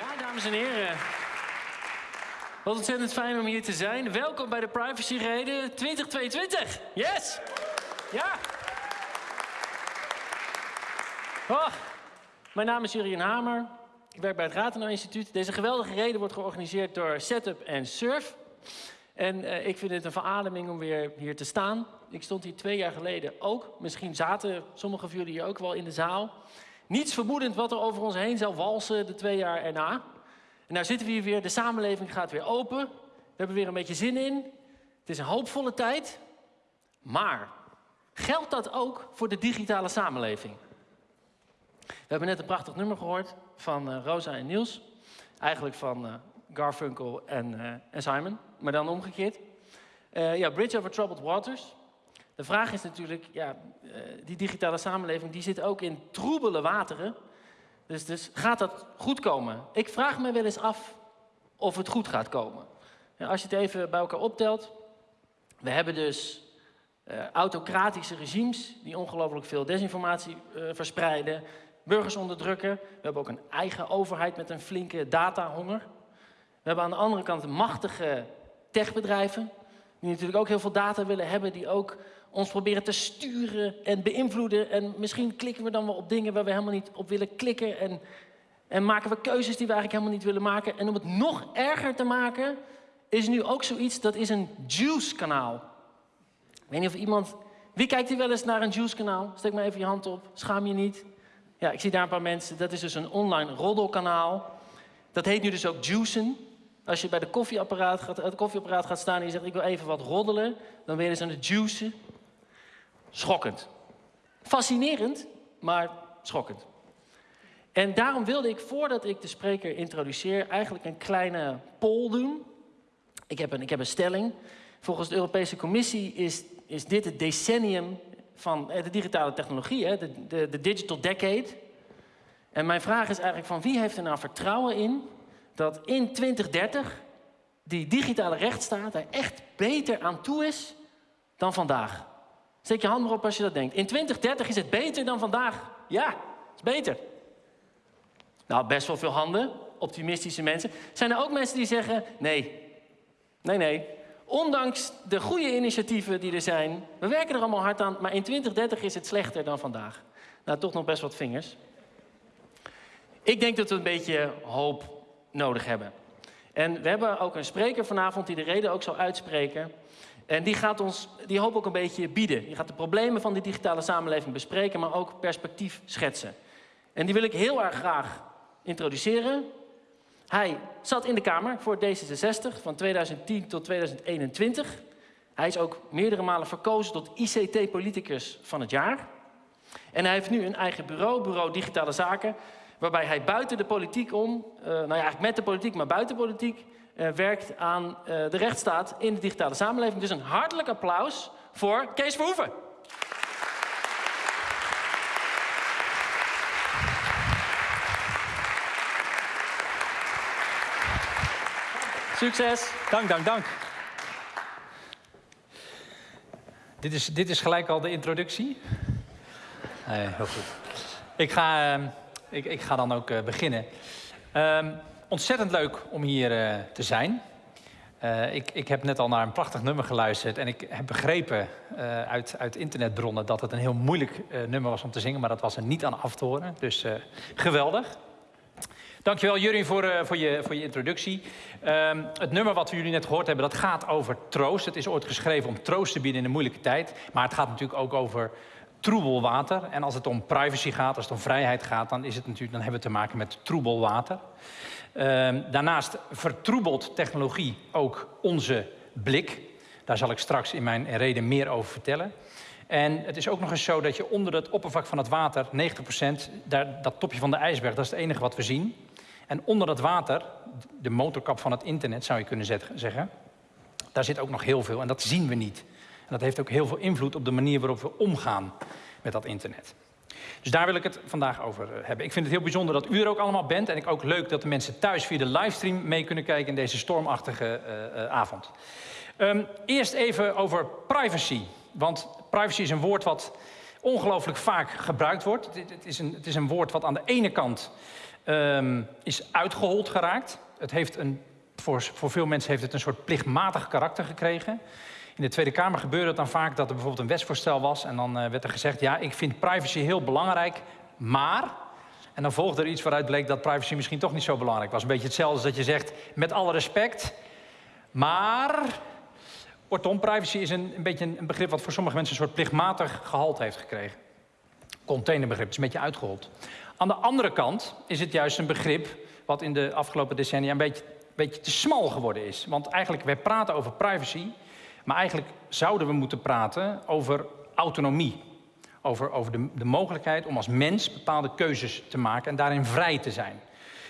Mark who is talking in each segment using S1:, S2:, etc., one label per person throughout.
S1: Ja, dames en heren. Wat ontzettend fijn om hier te zijn. Welkom bij de Privacy Reden 2022. Yes! Ja! Oh, mijn naam is Jurien Hamer. Ik werk bij het Rathenau Instituut. Deze geweldige reden wordt georganiseerd door Setup en Surf. En uh, ik vind het een verademing om weer hier te staan. Ik stond hier twee jaar geleden ook. Misschien zaten sommigen van jullie hier ook wel in de zaal. Niets vermoedend wat er over ons heen zou walsen de twee jaar erna. En nou zitten we hier weer, de samenleving gaat weer open. We hebben weer een beetje zin in. Het is een hoopvolle tijd. Maar geldt dat ook voor de digitale samenleving? We hebben net een prachtig nummer gehoord van uh, Rosa en Niels. Eigenlijk van uh, Garfunkel en, uh, en, Simon, maar dan omgekeerd. ja, Bridge over Troubled Waters. De vraag is natuurlijk, ja, die digitale samenleving die zit ook in troebele wateren. Dus, dus gaat dat goed komen? Ik vraag me wel eens af of het goed gaat komen. Als je het even bij elkaar optelt. We hebben dus autocratische regimes die ongelooflijk veel desinformatie verspreiden burgers onderdrukken. We hebben ook een eigen overheid met een flinke datahonger. We hebben aan de andere kant machtige techbedrijven, die natuurlijk ook heel veel data willen hebben, die ook ons proberen te sturen en beïnvloeden. En misschien klikken we dan wel op dingen waar we helemaal niet op willen klikken. En, en maken we keuzes die we eigenlijk helemaal niet willen maken. En om het nog erger te maken, is nu ook zoiets, dat is een Juice-kanaal. Ik weet niet of iemand... Wie kijkt hier wel eens naar een Juice-kanaal? Steek maar even je hand op, schaam je niet. Ja, ik zie daar een paar mensen. Dat is dus een online roddelkanaal. Dat heet nu dus ook juicen. Als je bij de koffieapparaat gaat, het koffieapparaat gaat staan en je zegt ik wil even wat roddelen, dan ben je dus aan het juicen. Schokkend. Fascinerend, maar schokkend. En daarom wilde ik, voordat ik de spreker introduceer, eigenlijk een kleine poll doen. Ik heb een, ik heb een stelling. Volgens de Europese Commissie is, is dit het decennium van eh, de digitale technologie, hè, de, de, de digital decade. En mijn vraag is eigenlijk van wie heeft er nou vertrouwen in dat in 2030 die digitale rechtsstaat er echt beter aan toe is dan vandaag? Steek je hand maar op als je dat denkt. In 2030 is het beter dan vandaag. Ja, het is beter. Nou, best wel veel handen, optimistische mensen. Zijn er ook mensen die zeggen, nee, nee, nee, Ondanks de goede initiatieven die er zijn, we werken er allemaal hard aan, maar in 2030 is het slechter dan vandaag. Nou, toch nog best wat vingers. Ik denk dat we een beetje hoop nodig hebben. En we hebben ook een spreker vanavond die de reden ook zal uitspreken. En die gaat ons die hoop ook een beetje bieden. Die gaat de problemen van de digitale samenleving bespreken, maar ook perspectief schetsen. En die wil ik heel erg graag introduceren. Hij zat in de Kamer voor D66 van 2010 tot 2021. Hij is ook meerdere malen verkozen tot ICT-politicus van het jaar. En hij heeft nu een eigen bureau, Bureau Digitale Zaken, waarbij hij buiten de politiek om, uh, nou ja, eigenlijk met de politiek, maar buiten politiek, uh, werkt aan uh, de rechtsstaat in de digitale samenleving. Dus een hartelijk applaus voor Kees Verhoeven. Succes.
S2: Dank, dank, dank. Dit is, dit is gelijk al de introductie. Nee, heel goed. Ik ga, uh, ik, ik, ga dan ook uh, beginnen. Uh, ontzettend leuk om hier uh, te zijn. Uh, ik, ik, heb net al naar een prachtig nummer geluisterd. En ik heb begrepen uit, uit, internetbronnen dat het een heel moeilijk nummer was om te zingen. Maar dat was er niet aan af te horen. Dus geweldig. Dankjewel Jurien voor, voor, je, voor je introductie. Um, het nummer wat we jullie net gehoord hebben, dat gaat over troost. Het is ooit geschreven om troost te bieden in een moeilijke tijd. Maar het gaat natuurlijk ook over troebel water. En als het om privacy gaat, als het om vrijheid gaat... dan, is het natuurlijk, dan hebben we te maken met troebel water. Um, daarnaast vertroebelt technologie ook onze blik. Daar zal ik straks in mijn reden meer over vertellen. En het is ook nog eens zo dat je onder het oppervlak van het water, 90%, daar, dat topje van de ijsberg, dat is het enige wat we zien. En onder dat water, de motorkap van het internet zou je kunnen zeggen, daar zit ook nog heel veel en dat zien we niet. En dat heeft ook heel veel invloed op de manier waarop we omgaan met dat internet. Dus daar wil ik het vandaag over eh, hebben. Ik vind het heel bijzonder dat u er ook allemaal bent. En ik ook leuk dat de mensen thuis via de livestream mee kunnen kijken in deze stormachtige uh, uh, avond. Um, eerst even over privacy. Want privacy is een woord wat ongelooflijk vaak gebruikt wordt. Het is een, het is een woord wat aan de ene kant ehm, is uitgehold geraakt. Het heeft een, voor, voor veel mensen heeft het een soort plichtmatig karakter gekregen. In de Tweede Kamer gebeurde het dan vaak dat er bijvoorbeeld een wetsvoorstel was... en dan uh, werd er gezegd, ja, ik vind privacy heel belangrijk, maar... En dan volgde er iets waaruit bleek dat privacy misschien toch niet zo belangrijk was. Een beetje hetzelfde als dat je zegt, met alle respect, maar... Kortom, privacy is een, een beetje een begrip wat voor sommige mensen een soort plichtmatig gehalte heeft gekregen. Containerbegrip, het is een beetje uitgehold. Aan de andere kant is het juist een begrip wat in de afgelopen decennia een beetje, beetje te smal geworden is. Want eigenlijk, wij praten over privacy, maar eigenlijk zouden we moeten praten over autonomie. Over, over de, de mogelijkheid om als mens bepaalde keuzes te maken en daarin vrij te zijn.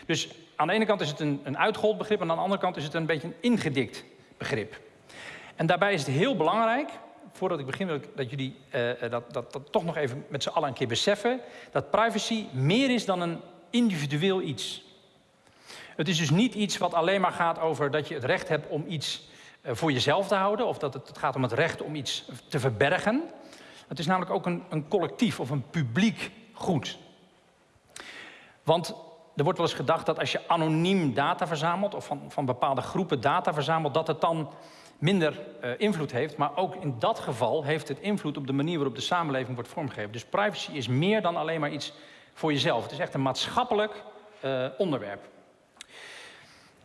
S2: Dus aan de ene kant is het een, een begrip, en aan de andere kant is het een beetje een ingedikt begrip. En daarbij is het heel belangrijk, voordat ik begin wil ik dat jullie uh, dat, dat, dat toch nog even met z'n allen een keer beseffen, dat privacy meer is dan een individueel iets. Het is dus niet iets wat alleen maar gaat over dat je het recht hebt om iets voor jezelf te houden, of dat het, gaat om het recht om iets te verbergen. Het is namelijk ook een, een collectief of een publiek goed. Want er wordt wel eens gedacht dat als je anoniem data verzamelt, of van, van bepaalde groepen data verzamelt, dat het dan minder uh, invloed heeft. Maar ook in dat geval heeft het invloed op de manier waarop de samenleving wordt vormgegeven. Dus privacy is meer dan alleen maar iets voor jezelf. Het is echt een maatschappelijk uh, onderwerp.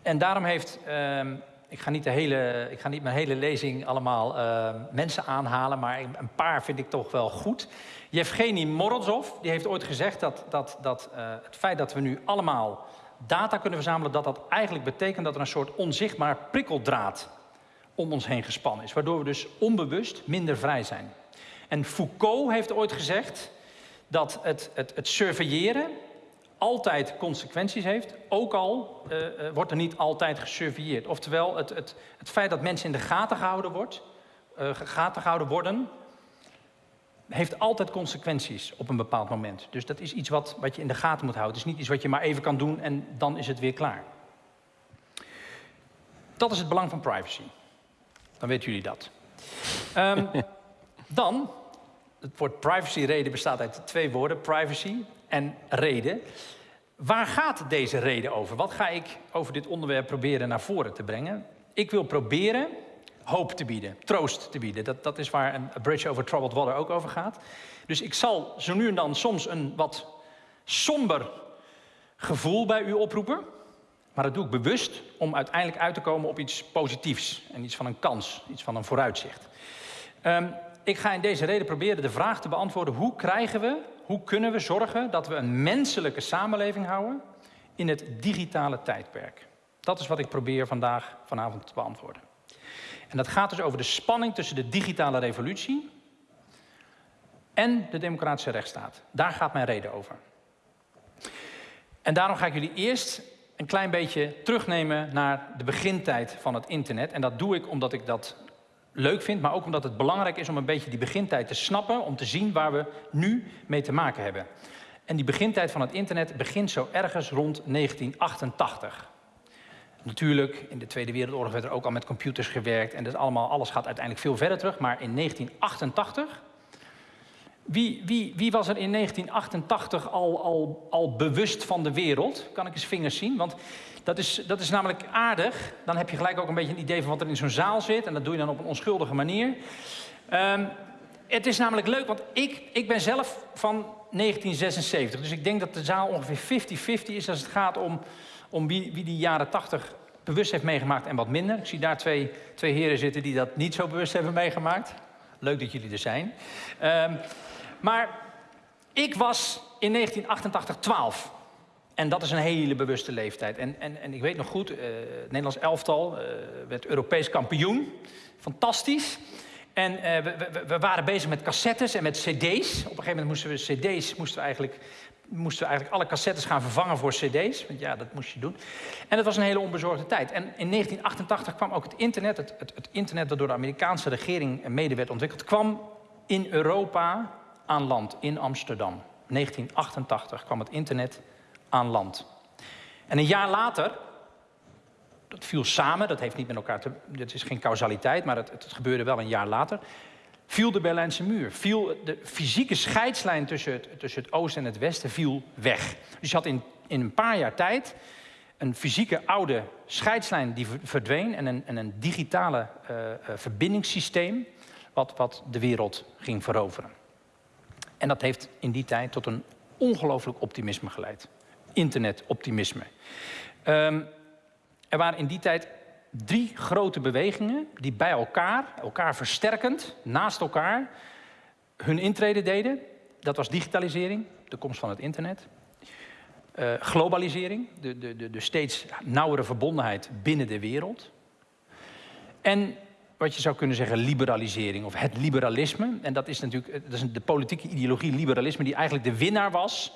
S2: En daarom heeft, uh, ik, ga niet de hele, ik ga niet mijn hele lezing allemaal uh, mensen aanhalen, maar een paar vind ik toch wel goed. Yevgeny Morozov die heeft ooit gezegd dat, dat, dat het feit dat we nu allemaal data kunnen verzamelen, dat dat eigenlijk betekent dat er een soort onzichtbaar prikkeldraad om ons heen gespannen is. Waardoor we dus onbewust minder vrij zijn. En Foucault heeft ooit gezegd dat het, het, het surveilleren altijd consequenties heeft, ook al uh, uh, wordt er niet altijd gesurveilleerd. Oftewel, het, het, het feit dat mensen in de gaten gehouden, wordt, uh, gaten gehouden worden, heeft altijd consequenties op een bepaald moment. Dus dat is iets wat, wat je in de gaten moet houden. Het is niet iets wat je maar even kan doen en dan is het weer klaar. Dat is het belang van privacy. Dan weten jullie dat. Um, dan, het woord privacy-reden bestaat uit twee woorden, privacy en reden. Waar gaat deze reden over? Wat ga ik over dit onderwerp proberen naar voren te brengen? Ik wil proberen hoop te bieden, troost te bieden. Dat, dat is waar een Bridge Over Troubled Water ook over gaat. Dus ik zal zo nu en dan soms een wat somber gevoel bij u oproepen. Maar dat doe ik bewust om uiteindelijk uit te komen op iets positiefs. En iets van een kans, iets van een vooruitzicht. Um, ik ga in deze reden proberen de vraag te beantwoorden... hoe krijgen we, hoe kunnen we zorgen dat we een menselijke samenleving houden... in het digitale tijdperk. Dat is wat ik probeer vandaag, vanavond te beantwoorden. En dat gaat dus over de spanning tussen de digitale revolutie... en de democratische rechtsstaat. Daar gaat mijn reden over. En daarom ga ik jullie eerst een klein beetje terugnemen naar de begintijd van het internet. En dat doe ik omdat ik dat leuk vind, maar ook omdat het belangrijk is om een beetje die begintijd te snappen, om te zien waar we nu mee te maken hebben. En die begintijd van het internet begint zo ergens rond 1988. Natuurlijk, in de Tweede Wereldoorlog werd er ook al met computers gewerkt en dat allemaal, alles gaat uiteindelijk veel verder terug. Maar in 1988 wie, wie, wie, was er in 1988 al, al, al bewust van de wereld? Kan ik eens vingers zien? Want dat is, dat is namelijk aardig. Dan heb je gelijk ook een beetje een idee van wat er in zo'n zaal zit. En dat doe je dan op een onschuldige manier. Um, het is namelijk leuk, want ik, ik ben zelf van 1976. Dus ik denk dat de zaal ongeveer 50-50 is als het gaat om, om wie, wie die jaren 80 bewust heeft meegemaakt en wat minder. Ik zie daar twee, twee heren zitten die dat niet zo bewust hebben meegemaakt. Leuk dat jullie er zijn. Um, maar ik was in 1988 12. En dat is een hele bewuste leeftijd. En, en, en ik weet nog goed, uh, het Nederlands elftal uh, werd Europees kampioen. Fantastisch. En uh, we, we, we, waren bezig met cassettes en met cd's. Op een gegeven moment moesten we cd's, moesten we eigenlijk, moesten we eigenlijk alle cassettes gaan vervangen voor cd's. Want ja, dat moest je doen. En dat was een hele onbezorgde tijd. En in 1988 kwam ook het internet, het, het, het internet dat door de Amerikaanse regering mede werd ontwikkeld, kwam in Europa aan land in Amsterdam. 1988 kwam het internet aan land. En een jaar later, dat viel samen, dat heeft niet met elkaar te... Dat is geen causaliteit, maar het, het gebeurde wel een jaar later... viel de Berlijnse muur. Viel de fysieke scheidslijn tussen het, tussen het oosten en het westen viel weg. Dus je had in in een paar jaar tijd een fysieke oude scheidslijn die verdween en een, en een digitale uh, verbindingssysteem wat, wat de wereld ging veroveren. En dat heeft in die tijd tot een ongelooflijk optimisme geleid. Internetoptimisme. Um, er waren in die tijd drie grote bewegingen die bij elkaar, elkaar versterkend, naast elkaar, hun intrede deden. Dat was digitalisering, de komst van het internet. Uh, globalisering, de, de, de, de steeds nauwere verbondenheid binnen de wereld. En wat je zou kunnen zeggen liberalisering of het liberalisme. En dat is natuurlijk dat is de politieke ideologie liberalisme die eigenlijk de winnaar was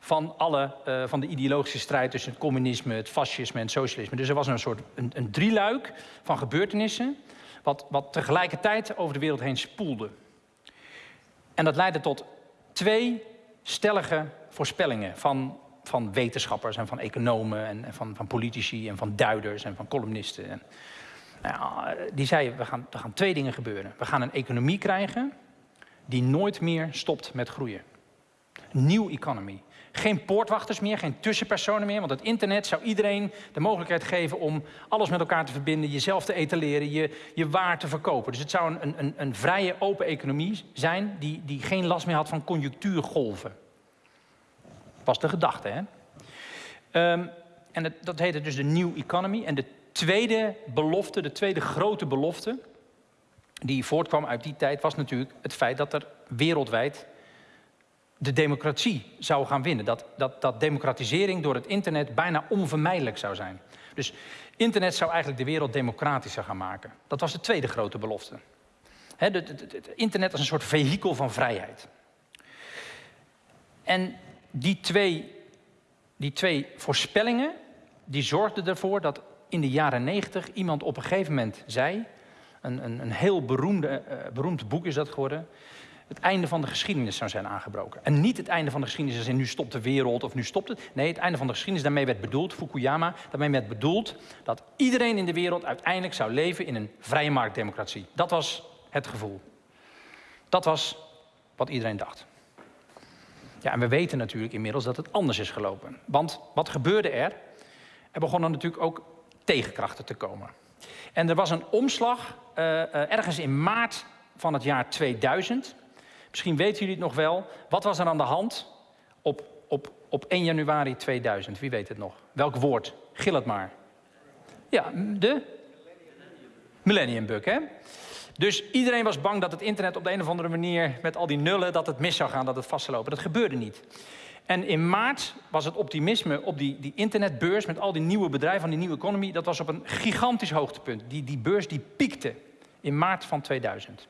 S2: van, alle, uh, van de ideologische strijd tussen het communisme, het fascisme en het socialisme. Dus er was een soort een, een drieluik van gebeurtenissen wat, wat tegelijkertijd over de wereld heen spoelde. En dat leidde tot twee stellige voorspellingen van, van wetenschappers en van economen en, van, van politici en van duiders en van columnisten. En, nou, die zeiden, we gaan, er gaan twee dingen gebeuren. We gaan een economie krijgen die nooit meer stopt met groeien. Nieuw economy. Geen poortwachters meer, geen tussenpersonen meer. Want het internet zou iedereen de mogelijkheid geven om alles met elkaar te verbinden, jezelf te etaleren, je, je waar te verkopen. Dus het zou een, een, een vrije, open economie zijn die, die geen last meer had van conjunctuurgolven. Was de gedachte, hè? Um, en dat heette dus de New Economy. En de tweede belofte, de tweede grote belofte, die voortkwam uit die tijd, was natuurlijk het feit dat er wereldwijd de democratie zou gaan winnen. Dat, dat, dat democratisering door het internet bijna onvermijdelijk zou zijn. Dus internet zou eigenlijk de wereld democratischer gaan maken. Dat was de tweede grote belofte. Het internet als een soort vehikel van vrijheid. En die twee, die twee voorspellingen, die zorgden ervoor dat in de jaren negentig iemand op een gegeven moment zei... een, een, een heel beroemde, uh, beroemd boek is dat geworden het einde van de geschiedenis zou zijn aangebroken. En niet het einde van de geschiedenis als in nu stopt de wereld of nu stopt het. Nee, het einde van de geschiedenis, daarmee werd bedoeld, Fukuyama, daarmee werd bedoeld dat iedereen in de wereld uiteindelijk zou leven in een vrije marktdemocratie. Dat was het gevoel. Dat was wat iedereen dacht. Ja, en we weten natuurlijk inmiddels dat het anders is gelopen. Want wat gebeurde er? Er begonnen natuurlijk ook tegenkrachten te komen. En er was een omslag uh, uh, ergens in maart van het jaar 2000. Misschien weten jullie het nog wel. Wat was er aan de hand op, op, op 1 januari 2000? Wie weet het nog? Welk woord? Gil het maar. Ja, de? Millennium Bug, hè? Dus iedereen was bang dat het internet op de een of andere manier... met al die nullen, dat het mis zou gaan, dat het vast zou lopen. Dat gebeurde niet. En in maart was het optimisme op die, die internetbeurs... met al die nieuwe bedrijven van die nieuwe economie... dat was op een gigantisch hoogtepunt. Die, die beurs die piekte in maart van 2000.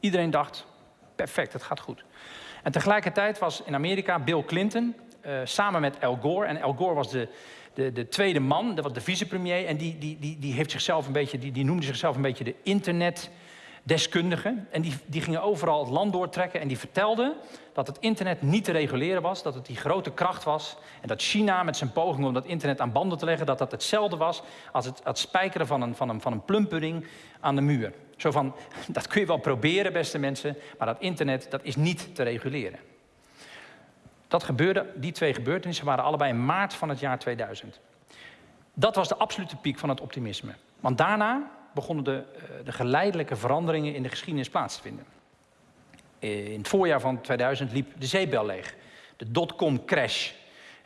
S2: Iedereen dacht, perfect, het gaat goed. En tegelijkertijd was in Amerika Bill Clinton uh, samen met Al Gore. En Al Gore was de, de, de tweede man, dat was de vicepremier. En die, die, die, die, heeft zichzelf een beetje, die, die noemde zichzelf een beetje de internetdeskundige. En die, die gingen overal het land doortrekken en die vertelden dat het internet niet te reguleren was. Dat het die grote kracht was. En dat China met zijn poging om dat internet aan banden te leggen... dat dat hetzelfde was als het, het spijkeren van een, van, een, van een plumpudding aan de muur. Zo van, dat kun je wel proberen, beste mensen, maar dat internet dat is niet te reguleren. Dat gebeurde, die twee gebeurtenissen waren allebei in maart van het jaar 2000. Dat was de absolute piek van het optimisme. Want daarna begonnen de, eh, de geleidelijke veranderingen in de geschiedenis plaats te vinden. In het voorjaar van 2000 liep de zeebel leeg. De dotcom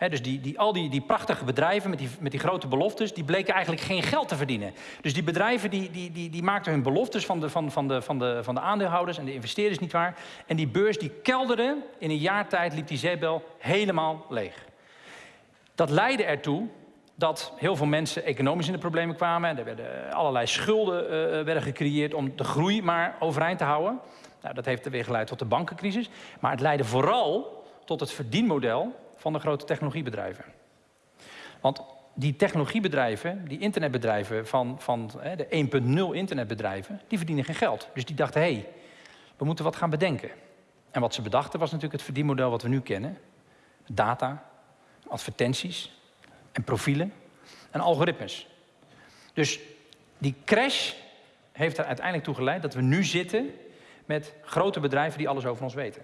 S2: dus die, die, al die, die prachtige bedrijven met die, met die grote beloftes, die bleken eigenlijk geen geld te verdienen. Dus die bedrijven die, die, die, die maakten hun beloftes van de, van, van, de, van, de, van de aandeelhouders en de investeerders niet waar. En die beurs die kelderde, in een jaar tijd liep die zeebel helemaal leeg. Dat leidde ertoe dat heel veel mensen economisch in de problemen kwamen. Er werden allerlei schulden uh, werden gecreëerd om de groei maar overeind te houden. Nou, dat heeft er weer geleid tot de bankencrisis. Maar het leidde vooral tot het verdienmodel van de grote technologiebedrijven. Want die technologiebedrijven, die internetbedrijven van, van de 1.0 internetbedrijven, die verdienen geen geld. Dus die dachten, hé, hey, we moeten wat gaan bedenken. En wat ze bedachten was natuurlijk het verdienmodel wat we nu kennen. Data, advertenties en profielen en algoritmes. Dus die crash heeft er uiteindelijk toe geleid dat we nu zitten met grote bedrijven die alles over ons weten.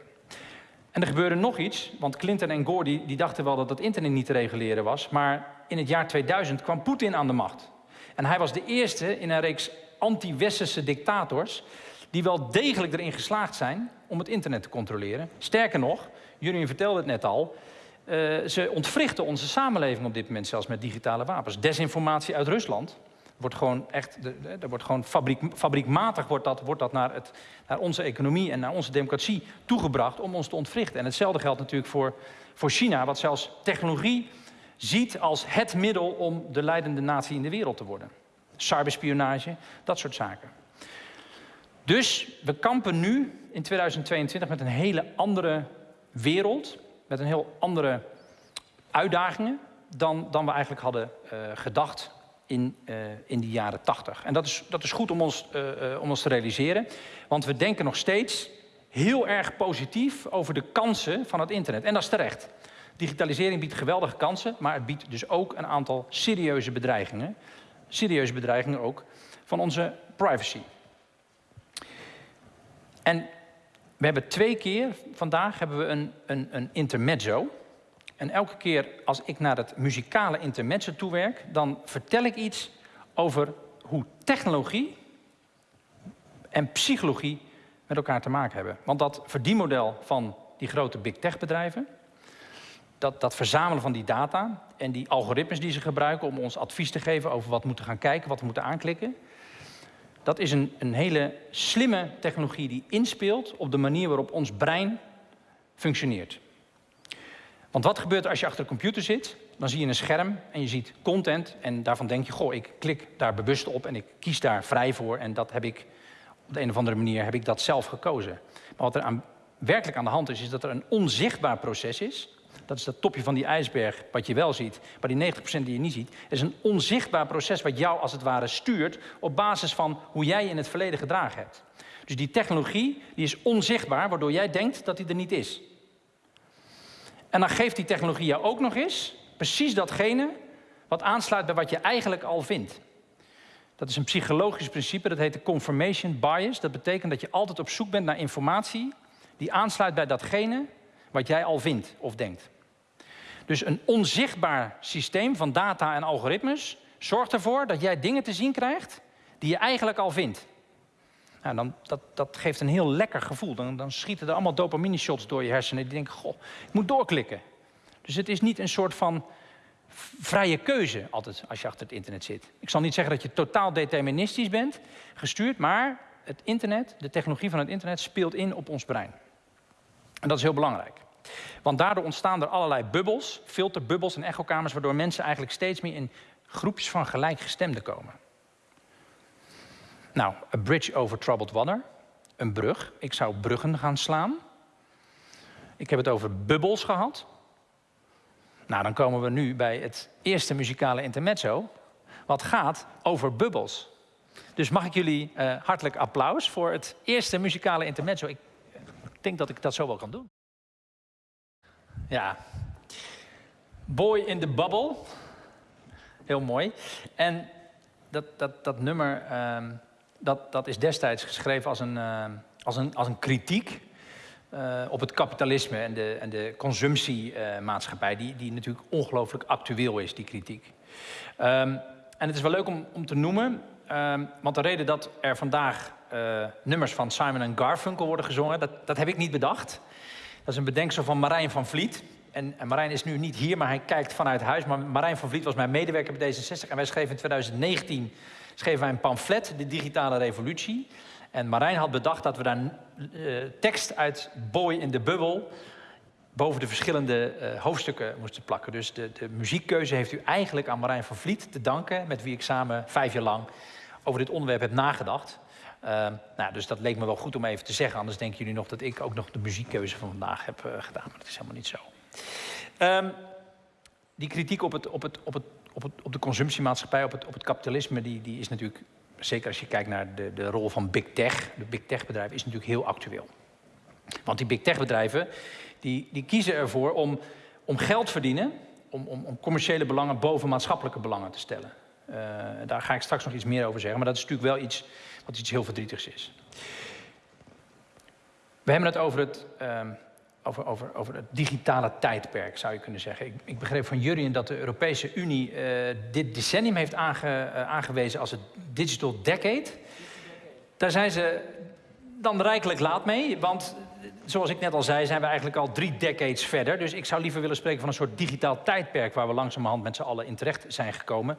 S2: En er gebeurde nog iets, want Clinton en Gore die, dachten wel dat het internet niet te reguleren was. Maar in het jaar 2000 kwam Poetin aan de macht. En hij was de eerste in een reeks anti-westerse dictators die wel degelijk erin geslaagd zijn om het internet te controleren. Sterker nog, jullie vertelde het net al, uh, ze ontwrichten onze samenleving op dit moment zelfs met digitale wapens. Desinformatie uit Rusland wordt gewoon echt, er wordt gewoon fabriek, fabriekmatig wordt dat, wordt dat naar, het, naar onze economie en naar onze democratie toegebracht om ons te ontwrichten. En hetzelfde geldt natuurlijk voor, voor China, wat zelfs technologie ziet als het middel om de leidende natie in de wereld te worden. Cyberspionage, dat soort zaken. Dus we kampen nu in 2022 met een hele andere wereld, met een heel andere uitdagingen dan, dan we eigenlijk hadden uh, gedacht in, uh, in die jaren 80. En dat is, dat is goed om ons, uh, om ons te realiseren, want we denken nog steeds heel erg positief over de kansen van het internet. En dat is terecht. Digitalisering biedt geweldige kansen, maar het biedt dus ook een aantal serieuze bedreigingen. Serieuze bedreigingen ook van onze privacy. En we hebben twee keer vandaag hebben we een, een, een intermezzo. En elke keer als ik naar het muzikale intermezzo toewerk, dan vertel ik iets over hoe technologie en psychologie met elkaar te maken hebben. Want dat verdienmodel van die grote big tech bedrijven, dat, dat verzamelen van die data en die algoritmes die ze gebruiken om ons advies te geven over wat we moeten gaan kijken, wat we moeten aanklikken, dat is een, een hele slimme technologie die inspeelt op de manier waarop ons brein functioneert. Want wat gebeurt er als je achter een computer zit? Dan zie je een scherm en je ziet content en daarvan denk je, goh, ik klik daar bewust op en ik kies daar vrij voor en dat heb ik op de een of andere manier heb ik dat zelf gekozen. Maar wat er aan, werkelijk aan de hand is, is dat er een onzichtbaar proces is. Dat is dat topje van die ijsberg wat je wel ziet, maar die 90% die je niet ziet. is een onzichtbaar proces wat jou als het ware stuurt op basis van hoe jij in het verleden gedragen hebt. Dus die technologie die is onzichtbaar, waardoor jij denkt dat die er niet is. En dan geeft die technologie jou ook nog eens precies datgene wat aansluit bij wat je eigenlijk al vindt. Dat is een psychologisch principe, dat heet de confirmation bias. Dat betekent dat je altijd op zoek bent naar informatie die aansluit bij datgene wat jij al vindt of denkt. Dus een onzichtbaar systeem van data en algoritmes zorgt ervoor dat jij dingen te zien krijgt die je eigenlijk al vindt. Nou, dan, dat, dat geeft een heel lekker gevoel. Dan, dan schieten er allemaal dopamine shots door je hersenen. Die denken, goh, ik moet doorklikken. Dus het is niet een soort van vrije keuze altijd als je achter het internet zit. Ik zal niet zeggen dat je totaal deterministisch bent gestuurd, maar het internet, de technologie van het internet speelt in op ons brein. En dat is heel belangrijk. Want daardoor ontstaan er allerlei bubbels, filterbubbels en echokamers, waardoor mensen eigenlijk steeds meer in groepjes van gelijkgestemden komen. Nou, a bridge over troubled water, een brug. Ik zou bruggen gaan slaan. Ik heb het over bubbels gehad. Nou, dan komen we nu bij het eerste muzikale intermezzo, wat gaat over bubbels. Dus mag ik jullie uh, hartelijk applaus voor het eerste muzikale intermezzo. Ik denk dat ik dat zo wel kan doen. Ja. Boy in the Bubble. Heel mooi. En dat, dat, dat nummer, uh, dat, dat is destijds geschreven als een, uh, als een, als een kritiek uh, op het kapitalisme en de, en de consumptiemaatschappij, die, die natuurlijk ongelooflijk actueel is, die kritiek. Um, en het is wel leuk om, om te noemen, um, want de reden dat er vandaag uh, nummers van Simon en Garfunkel worden gezongen, dat, dat heb ik niet bedacht. Dat is een bedenksel van Marijn van Vliet. En, en, Marijn is nu niet hier, maar hij kijkt vanuit huis. Maar Marijn van Vliet was mijn medewerker bij D66. En wij schreven in 2019 schreven wij een pamflet, De Digitale Revolutie. En Marijn had bedacht dat we daar uh, tekst uit Boy in de Bubbel boven de verschillende uh, hoofdstukken moesten plakken. Dus de, de, muziekkeuze heeft u eigenlijk aan Marijn van Vliet te danken... met wie ik samen vijf jaar lang over dit onderwerp heb nagedacht. Uh, nou, dus dat leek me wel goed om even te zeggen. Anders denken jullie nog dat ik ook nog de muziekkeuze van vandaag heb gedaan. Maar dat is helemaal niet zo. Um, die kritiek op, het, op, het, op, het, op, op de consumptiemaatschappij, op het, op het kapitalisme... Die, die is natuurlijk zeker als je kijkt naar de, de rol van big tech, de big tech bedrijven, is natuurlijk heel actueel. Want die big tech bedrijven, die, die kiezen ervoor om, om geld verdienen, om, om, om commerciële belangen boven maatschappelijke belangen te stellen. Uh, daar ga ik straks nog iets meer over zeggen, maar dat is natuurlijk wel iets wat iets heel verdrietigs is. We hebben het over het, uh, over, over, over het digitale tijdperk, zou je kunnen zeggen. Ik, ik begreep van Jurien dat de Europese Unie uh, dit decennium heeft uh, aangewezen als het Digital Decade. Daar zijn ze dan rijkelijk laat mee, want zoals ik net al zei, zijn we eigenlijk al drie decades verder. Dus ik zou liever willen spreken van een soort digitaal tijdperk waar we langzamerhand met z'n allen in terecht zijn gekomen.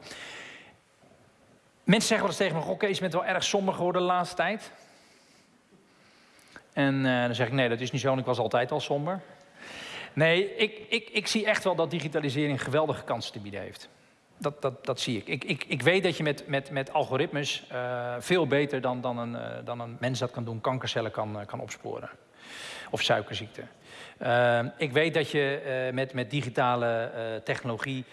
S2: Mensen zeggen wel eens tegen me, oké, je bent wel erg somber geworden de laatste tijd. En uh, dan zeg ik, nee, dat is niet zo, en ik was altijd al somber. Nee, ik, ik, ik zie echt wel dat digitalisering geweldige kansen te bieden heeft. Dat, dat, dat zie ik. Ik, ik. ik weet dat je met, met, met algoritmes uh, veel beter dan, dan, een, uh, dan een mens dat kan doen, kankercellen kan, kan opsporen. Of suikerziekte. ik weet dat je met, met digitale technologie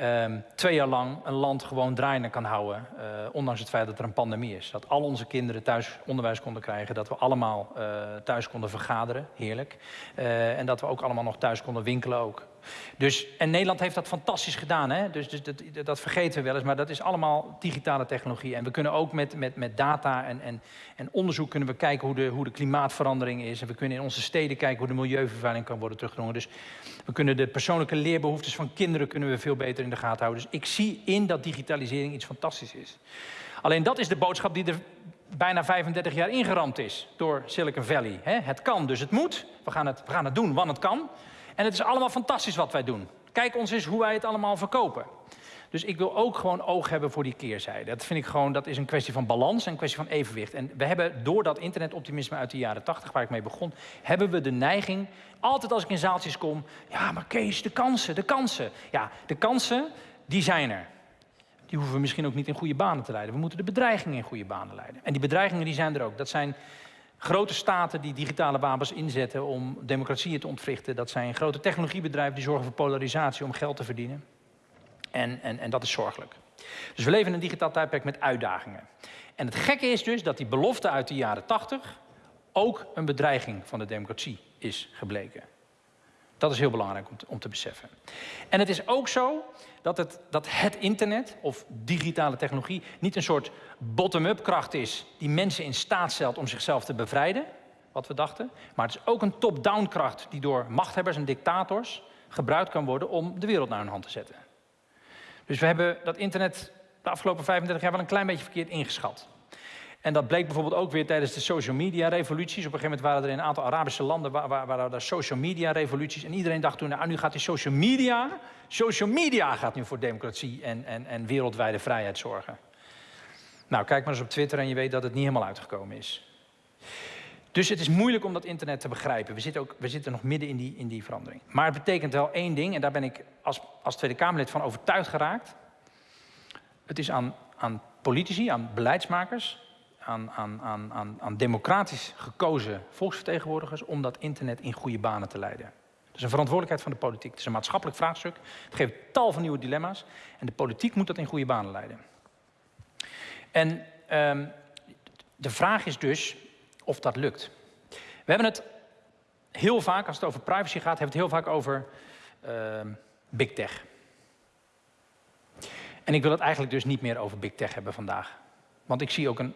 S2: um, twee jaar lang een land gewoon draaiende kan houden. Uh, ondanks het feit dat er een pandemie is. Dat al onze kinderen thuis onderwijs konden krijgen. Dat we allemaal uh, thuis konden vergaderen. Heerlijk. Uh, en dat we ook allemaal nog thuis konden winkelen ook. Dus, en Nederland heeft dat fantastisch gedaan. Hè? Dus, dus dat, dat, vergeten we wel eens. Maar dat is allemaal digitale technologie. En we kunnen ook met, met, met data en, en, en onderzoek kunnen we kijken hoe de, hoe de klimaatverandering is. En we kunnen in onze steden kijken hoe de milieuvervuiling kan worden teruggedrongen. Dus we kunnen de persoonlijke leerbehoeftes van kinderen kunnen we veel beter in de gaten houden. Dus ik zie in dat digitalisering iets fantastisch is. Alleen dat is de boodschap die er bijna 35 jaar ingeramd is door Silicon Valley. Het kan, dus het moet. We gaan het, we gaan het doen, want het kan. En het is allemaal fantastisch wat wij doen. Kijk ons eens hoe wij het allemaal verkopen. Dus ik wil ook gewoon oog hebben voor die keerzijde. Dat vind ik gewoon, dat is een kwestie van balans en een kwestie van evenwicht. En we hebben door dat internetoptimisme uit de jaren 80, waar ik mee begon, hebben we de neiging, altijd als ik in zaaltjes kom, ja, maar Kees, de kansen, de kansen. Ja, de kansen, die zijn er. Die hoeven we misschien ook niet in goede banen te leiden. We moeten de bedreigingen in goede banen leiden. En die bedreigingen die zijn er ook. Dat zijn grote staten die digitale wapens inzetten om democratieën te ontwrichten. Dat zijn grote technologiebedrijven die zorgen voor polarisatie om geld te verdienen. En, en, en dat is zorgelijk. Dus we leven in een digitaal tijdperk met uitdagingen. En het gekke is dus dat die belofte uit de jaren 80 ook een bedreiging van de democratie is gebleken. Dat is heel belangrijk om te, om te beseffen. En het is ook zo dat het, dat het internet of digitale technologie niet een soort bottom-up kracht is die mensen in staat stelt om zichzelf te bevrijden, wat we dachten. Maar het is ook een top-down kracht die door machthebbers en dictators gebruikt kan worden om de wereld naar hun hand te zetten. Dus we hebben dat internet de afgelopen 35 jaar wel een klein beetje verkeerd ingeschat. En dat bleek bijvoorbeeld ook weer tijdens de social media revoluties. Op een gegeven moment waren er in een aantal Arabische landen waar, waar, waar er social media revoluties. En iedereen dacht toen, nou nu gaat die social media, social media gaat nu voor democratie en, en, en wereldwijde vrijheid zorgen. Nou, kijk maar eens op Twitter en je weet dat het niet helemaal uitgekomen is. Dus het is moeilijk om dat internet te begrijpen. We zitten, ook, we zitten nog midden in die, in die verandering. Maar het betekent wel één ding, en daar ben ik als, als Tweede Kamerlid van overtuigd geraakt. Het is aan, aan politici, aan beleidsmakers, aan, aan, aan, aan, democratisch gekozen volksvertegenwoordigers om dat internet in goede banen te leiden. Dat is een verantwoordelijkheid van de politiek. Het is een maatschappelijk vraagstuk. Het geeft tal van nieuwe dilemma's. En de politiek moet dat in goede banen leiden. En um, de vraag is dus of dat lukt. We hebben het heel vaak, als het over privacy gaat, hebben het heel vaak over uh, big tech. En ik wil het eigenlijk dus niet meer over big tech hebben vandaag. Want ik zie ook een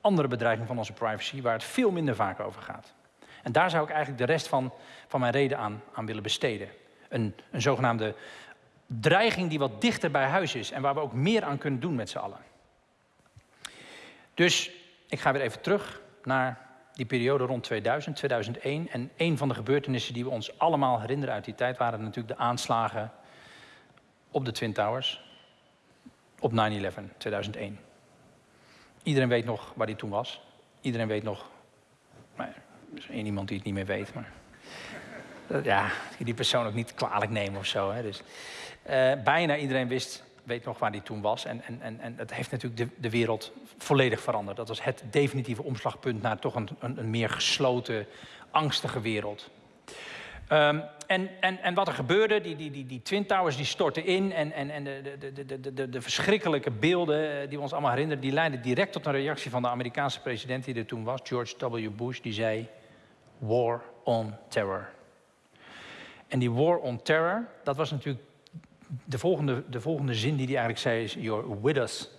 S2: andere bedreiging van onze privacy waar het veel minder vaak over gaat. En daar zou ik eigenlijk de rest van, van mijn reden aan, aan willen besteden. Een, een zogenaamde dreiging die wat dichter bij huis is en waar we ook meer aan kunnen doen met z'n allen. Dus ik ga weer even terug naar die periode rond 2000, 2001. En een van de gebeurtenissen die we ons allemaal herinneren uit die tijd waren natuurlijk de aanslagen op de Twin Towers op 9-11, 2001. Iedereen weet nog waar die toen was. Iedereen weet nog. Maar er is één iemand die het niet meer weet. Maar ja, die persoon ook niet kwalijk nemen of zo. Hè. Dus, uh, bijna iedereen wist, weet nog waar die toen was. En, en, en, en het heeft natuurlijk de, de wereld volledig veranderd. Dat was het definitieve omslagpunt naar toch een, een, een meer gesloten, angstige wereld. Um, en, en, en wat er gebeurde, die, die, die, die Twin Towers die stortten in... en, en, en de, de, de, de, de verschrikkelijke beelden eh, die we ons allemaal herinneren... die leidden direct tot een reactie van de Amerikaanse president die er toen was... George W. Bush, die zei... War on Terror. En die War on Terror, dat was natuurlijk... de volgende, de volgende zin die hij eigenlijk zei is... You're with us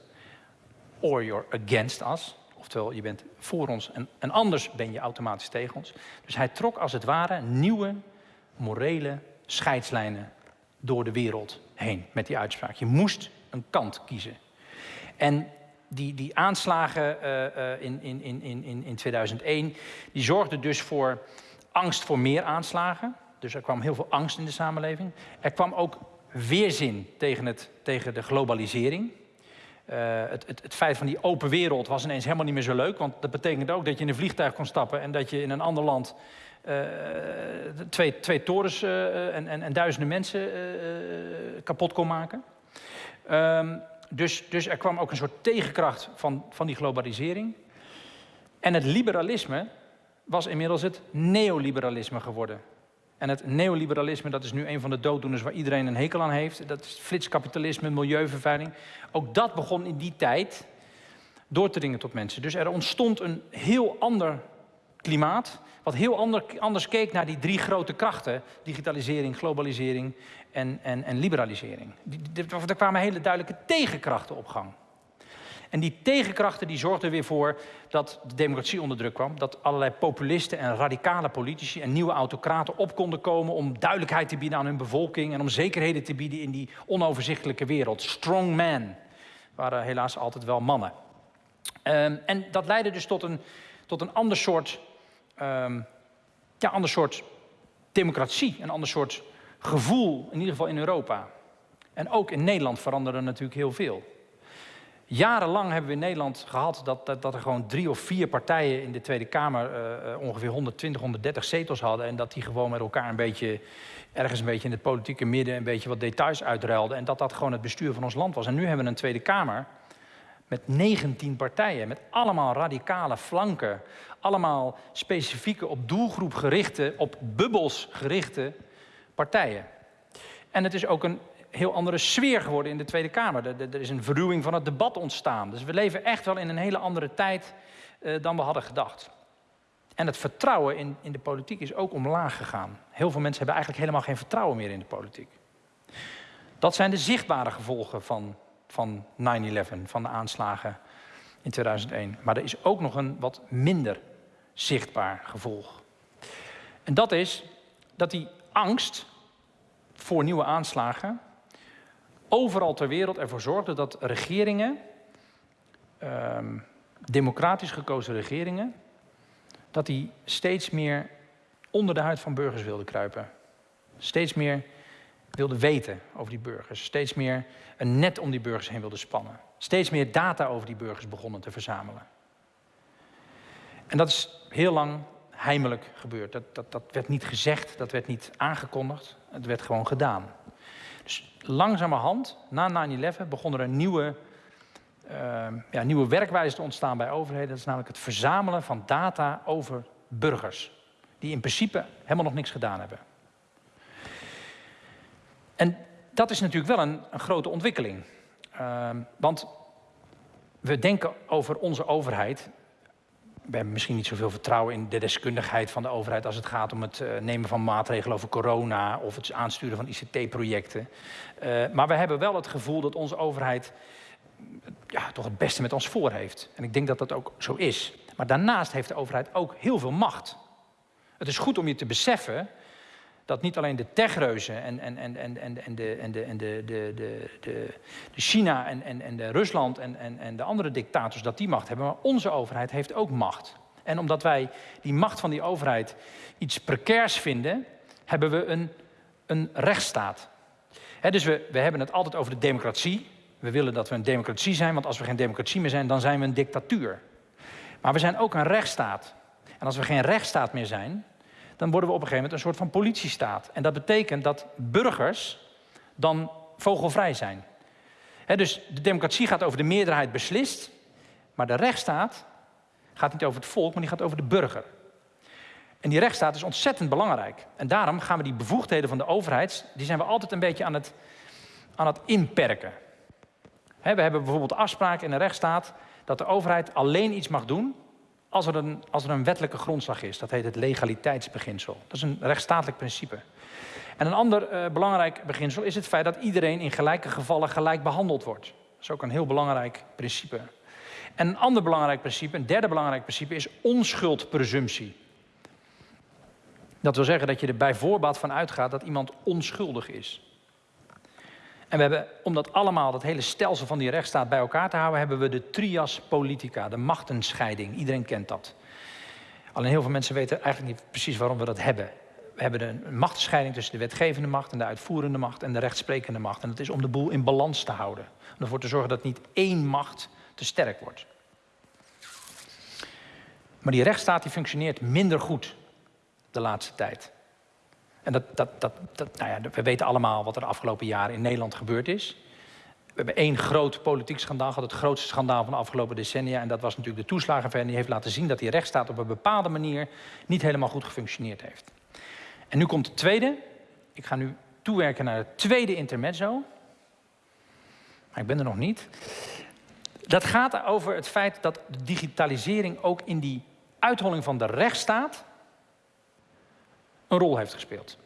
S2: or you're against us. Oftewel, je bent voor ons en, en anders ben je automatisch tegen ons. Dus hij trok als het ware nieuwe morele scheidslijnen door de wereld heen met die uitspraak. Je moest een kant kiezen. En die, die aanslagen uh, in, in, in, in, in 2001, die zorgden dus voor angst voor meer aanslagen. Dus er kwam heel veel angst in de samenleving. Er kwam ook weerzin tegen, het, tegen de globalisering. Uh, het, het, het, feit van die open wereld was ineens helemaal niet meer zo leuk. Want dat betekende ook dat je in een vliegtuig kon stappen en dat je in een ander land twee, twee torens uh, en, en, en, duizenden mensen kapot kon maken. Um, dus, dus er kwam ook een soort tegenkracht van, van die globalisering. En het liberalisme was inmiddels het neoliberalisme geworden. En het neoliberalisme, dat is nu een van de dooddoeners waar iedereen een hekel aan heeft. Dat is flitskapitalisme, milieuvervuiling. Ook dat begon in die tijd door te dringen tot mensen. Dus er ontstond een heel ander klimaat, wat heel ander, anders keek naar die drie grote krachten: digitalisering, globalisering en, en, en liberalisering. Er kwamen hele duidelijke tegenkrachten op gang. En die tegenkrachten die zorgden weer voor dat de democratie onder druk kwam. Dat allerlei populisten en radicale politici en nieuwe autocraten op konden komen om duidelijkheid te bieden aan hun bevolking en om zekerheden te bieden in die onoverzichtelijke wereld. Strong men waren helaas altijd wel mannen. Um, en dat leidde dus tot een, tot een ander soort, um, ja, ander soort democratie, een ander soort gevoel, in ieder geval in Europa. En ook in Nederland veranderde natuurlijk heel veel. Jarenlang hebben we in Nederland gehad dat, dat, er gewoon drie of vier partijen in de Tweede Kamer uh, ongeveer 120, 130 zetels hadden. En dat die gewoon met elkaar een beetje, ergens een beetje in het politieke midden, een beetje wat details uitruilden. En dat dat gewoon het bestuur van ons land was. En nu hebben we een Tweede Kamer met 19 partijen, met allemaal radicale flanken. Allemaal specifieke, op doelgroep gerichte, op bubbels gerichte partijen. En het is ook een heel andere sfeer geworden in de Tweede Kamer. Er, is een verruwing van het debat ontstaan. Dus we leven echt wel in een hele andere tijd uh, dan we hadden gedacht. En het vertrouwen in, in de politiek is ook omlaag gegaan. Heel veel mensen hebben eigenlijk helemaal geen vertrouwen meer in de politiek. Dat zijn de zichtbare gevolgen van, van 9-11, van de aanslagen in 2001. Maar er is ook nog een wat minder zichtbaar gevolg. En dat is dat die angst voor nieuwe aanslagen overal ter wereld ervoor zorgde dat regeringen, ehm, democratisch gekozen regeringen, dat die steeds meer onder de huid van burgers wilden kruipen. Steeds meer wilden weten over die burgers. Steeds meer een net om die burgers heen wilden spannen. Steeds meer data over die burgers begonnen te verzamelen. En dat is heel lang heimelijk gebeurd. Dat, dat, dat werd niet gezegd, dat werd niet aangekondigd. Het werd gewoon gedaan. Dus langzamerhand, na 9-11, begon er nieuwe, uh, ja, nieuwe werkwijze te ontstaan bij overheden. Dat is namelijk het verzamelen van data over burgers. Die in principe helemaal nog niks gedaan hebben. En dat is natuurlijk wel een, een grote ontwikkeling. Uh, want we denken over onze overheid we hebben misschien niet zoveel vertrouwen in de deskundigheid van de overheid als het gaat om het uh, nemen van maatregelen over corona of het aansturen van ICT-projecten. Uh, maar we hebben wel het gevoel dat onze overheid ja, toch het beste met ons voor heeft. En ik denk dat dat ook zo is. Maar daarnaast heeft de overheid ook heel veel macht. Het is goed om je te beseffen dat niet alleen de techreuzen en, en, en, en, en, en, de, en, de, en de, de, de, de, China en, en, en de Rusland en, en, en de andere dictators dat die macht hebben, maar onze overheid heeft ook macht. En omdat wij die macht van die overheid iets precairs vinden, hebben we een, een rechtsstaat. dus we, we hebben het altijd over de democratie. We willen dat we een democratie zijn, want als we geen democratie meer zijn, dan zijn we een dictatuur. Maar we zijn ook een rechtsstaat. En als we geen rechtsstaat meer zijn, dan worden we op een gegeven moment een soort van politiestaat. En dat betekent dat burgers dan vogelvrij zijn. dus de democratie gaat over de meerderheid beslist, maar de rechtsstaat gaat niet over het volk, maar die gaat over de burger. En die rechtsstaat is ontzettend belangrijk. En daarom gaan we die bevoegdheden van de overheid, die zijn we altijd een beetje aan het, aan het inperken. we hebben bijvoorbeeld afspraken in de rechtsstaat dat de overheid alleen iets mag doen als er, een, als er een wettelijke grondslag is. Dat heet het legaliteitsbeginsel. Dat is een rechtsstatelijk principe. En een ander uh, belangrijk beginsel is het feit dat iedereen in gelijke gevallen gelijk behandeld wordt. Dat is ook een heel belangrijk principe. En een ander belangrijk principe, een derde belangrijk principe, is onschuldpresumptie. Dat wil zeggen dat je er bij voorbaat van uitgaat dat iemand onschuldig is. En we hebben, om dat allemaal, dat hele stelsel van die rechtsstaat bij elkaar te houden, hebben we de trias politica, de machtenscheiding. Iedereen kent dat. Alleen heel veel mensen weten eigenlijk niet precies waarom we dat hebben. We hebben een machtenscheiding tussen de wetgevende macht en de uitvoerende macht en de rechtsprekende macht. En dat is om de boel in balans te houden. Om ervoor te zorgen dat niet één macht te sterk wordt. Maar die rechtsstaat die functioneert minder goed de laatste tijd. En dat, dat, dat, nou ja, we weten allemaal wat er de afgelopen jaren in Nederland gebeurd is. We hebben één groot politiek schandaal gehad, het grootste schandaal van de afgelopen decennia. En dat was natuurlijk de toeslagenaffaire. Die heeft laten zien dat die rechtsstaat op een bepaalde manier niet helemaal goed gefunctioneerd heeft. En nu komt het tweede. Ik ga nu toewerken naar het tweede intermezzo. Maar ik ben er nog niet. Dat gaat over het feit dat de digitalisering ook in die uitholling van de rechtsstaat een rol heeft gespeeld.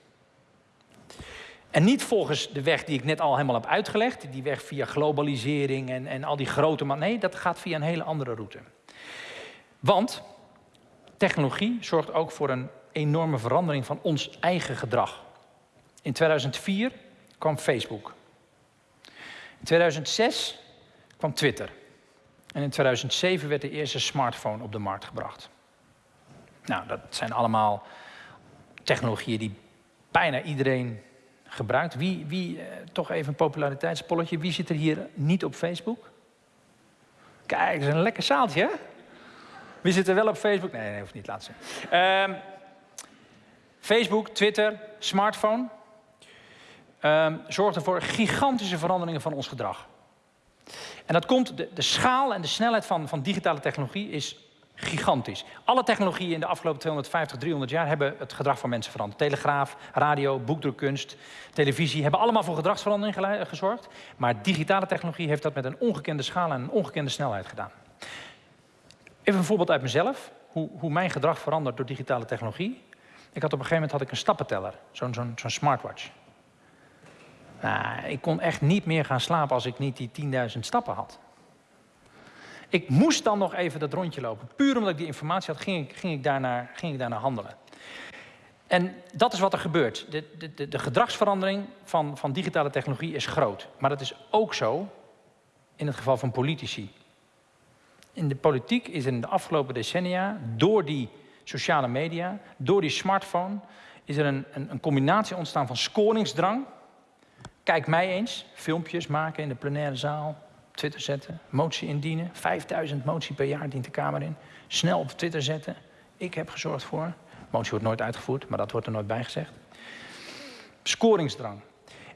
S2: En niet volgens de weg die ik net al helemaal heb uitgelegd, die weg via globalisering en, en al die grote. Nee, dat gaat via een hele andere route. Want technologie zorgt ook voor een enorme verandering van ons eigen gedrag. In 2004 kwam Facebook. In 2006 kwam Twitter. En in 2007 werd de eerste smartphone op de markt gebracht. Nou, dat zijn allemaal technologieën die bijna iedereen gebruikt. Wie, wie eh, toch even een populariteitspolletje, wie zit er hier niet op Facebook? Kijk, dat is een lekker zaaltje, hè? Wie zit er wel op Facebook? Nee, nee, hoeft niet, laten zien. Ehm, Facebook, Twitter, smartphone. Um, zorgt voor gigantische veranderingen van ons gedrag. En dat komt, de, de schaal en de snelheid van, van digitale technologie is gigantisch. Alle technologieën in de afgelopen 250, 300 jaar hebben het gedrag van mensen veranderd. Telegraaf, radio, boekdrukkunst, televisie hebben allemaal voor gedragsverandering gezorgd. Maar digitale technologie heeft dat met een ongekende schaal en een ongekende snelheid gedaan. Even een voorbeeld uit mezelf, hoe, hoe mijn gedrag verandert door digitale technologie. Ik had op een gegeven moment had ik een stappenteller, zo'n zo'n smartwatch. Nou, ik kon echt niet meer gaan slapen als ik niet die 10.000 stappen had. Ik moest dan nog even dat rondje lopen. Puur omdat ik die informatie had, ging ik, ging ik, daarnaar, ging ik handelen. En dat is wat er gebeurt. De, de, de gedragsverandering van, van digitale technologie is groot. Maar dat is ook zo in het geval van politici. In de politiek is in de afgelopen decennia, door die sociale media, door die smartphone, is er een, een, een combinatie ontstaan van scoringsdrang. Kijk mij eens, filmpjes maken in de plenaire zaal, Twitter zetten, motie indienen. 5000 motie per jaar dient de Kamer in. Snel op Twitter zetten. Ik heb gezorgd voor. Motie wordt nooit uitgevoerd, maar dat wordt er nooit bij gezegd. Scoringsdrang.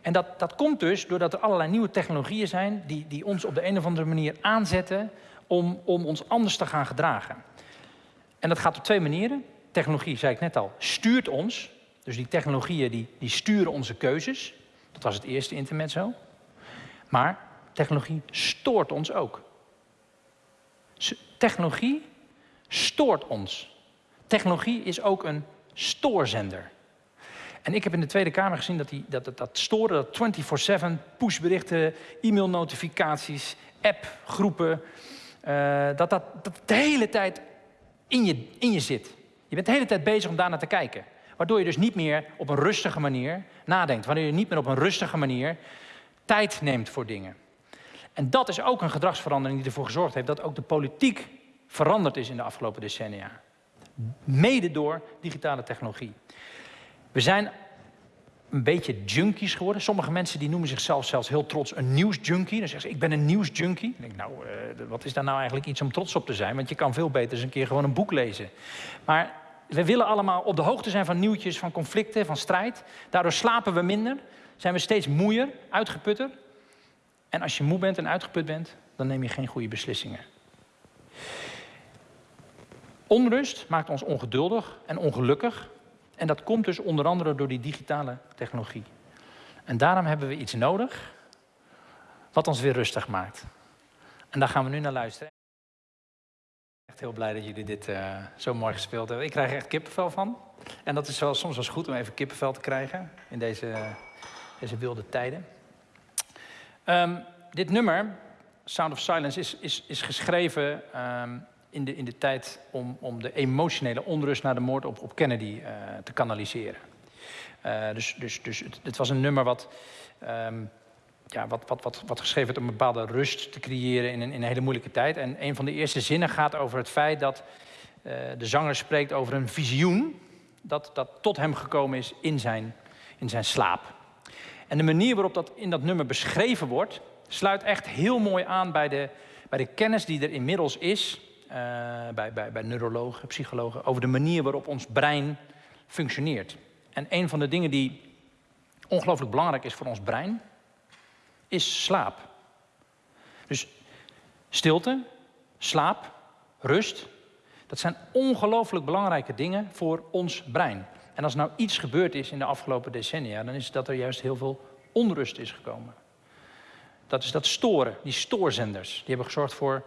S2: En dat, dat komt dus doordat er allerlei nieuwe technologieën zijn die, die ons op de een of andere manier aanzetten om, om ons anders te gaan gedragen. En dat gaat op twee manieren. Technologie, zei ik net al, stuurt ons. Dus die technologieën die, die sturen onze keuzes. Dat was het eerste intermezzo. Maar Technologie stoort ons ook. Technologie stoort ons. Technologie is ook een stoorzender. En ik heb in de Tweede Kamer gezien dat die, dat, dat, storen, dat 24-7, pushberichten, e-mailnotificaties, appgroepen, uh, dat, dat dat de hele tijd in je, in je zit. Je bent de hele tijd bezig om daarnaar te kijken. Waardoor je dus niet meer op een rustige manier nadenkt. Waardoor je niet meer op een rustige manier tijd neemt voor dingen. En dat is ook een gedragsverandering die ervoor gezorgd heeft dat ook de politiek veranderd is in de afgelopen decennia. Mede door digitale technologie. We zijn een beetje junkies geworden. Sommige mensen die noemen zichzelf zelfs heel trots een nieuwsjunkie. Dan zeggen ze, ik ben een nieuwsjunkie. Dan denk ik, nou, uh, wat is daar nou eigenlijk iets om trots op te zijn? Want je kan veel beter eens een keer gewoon een boek lezen. Maar we willen allemaal op de hoogte zijn van nieuwtjes, van conflicten, van strijd. Daardoor slapen we minder, zijn we steeds moeier, uitgeputter. En als je moe bent en uitgeput bent, dan neem je geen goede beslissingen. Onrust maakt ons ongeduldig en ongelukkig. En dat komt dus onder andere door die digitale technologie. En daarom hebben we iets nodig wat ons weer rustig maakt. En daar gaan we nu naar luisteren. Echt heel blij dat jullie dit uh, zo mooi gespeeld hebben. Ik krijg er echt kippenvel van. En dat is wel, soms wel goed om even kippenvel te krijgen in deze, deze wilde tijden. Um, dit nummer, Sound of Silence, is, is, is geschreven um, in de, in de tijd om, om de emotionele onrust naar de moord op, op Kennedy uh, te kanaliseren. Uh, dus dus, dus het, het, was een nummer wat, um, ja, wat, wat, wat, wat geschreven werd om een bepaalde rust te creëren in een, in een hele moeilijke tijd. En een van de eerste zinnen gaat over het feit dat uh, de zanger spreekt over een visioen dat, dat tot hem gekomen is in zijn, in zijn slaap. En de manier waarop dat in dat nummer beschreven wordt, sluit echt heel mooi aan bij de, bij de kennis die er inmiddels is, uh, bij, bij, bij neurologen, psychologen, over de manier waarop ons brein functioneert. En een van de dingen die ongelooflijk belangrijk is voor ons brein, is slaap. Dus stilte, slaap, rust, dat zijn ongelooflijk belangrijke dingen voor ons brein. En als nou iets gebeurd is in de afgelopen decennia, dan is dat er juist heel veel onrust is gekomen. Dat is dat storen, die stoorzenders. Die hebben gezorgd voor,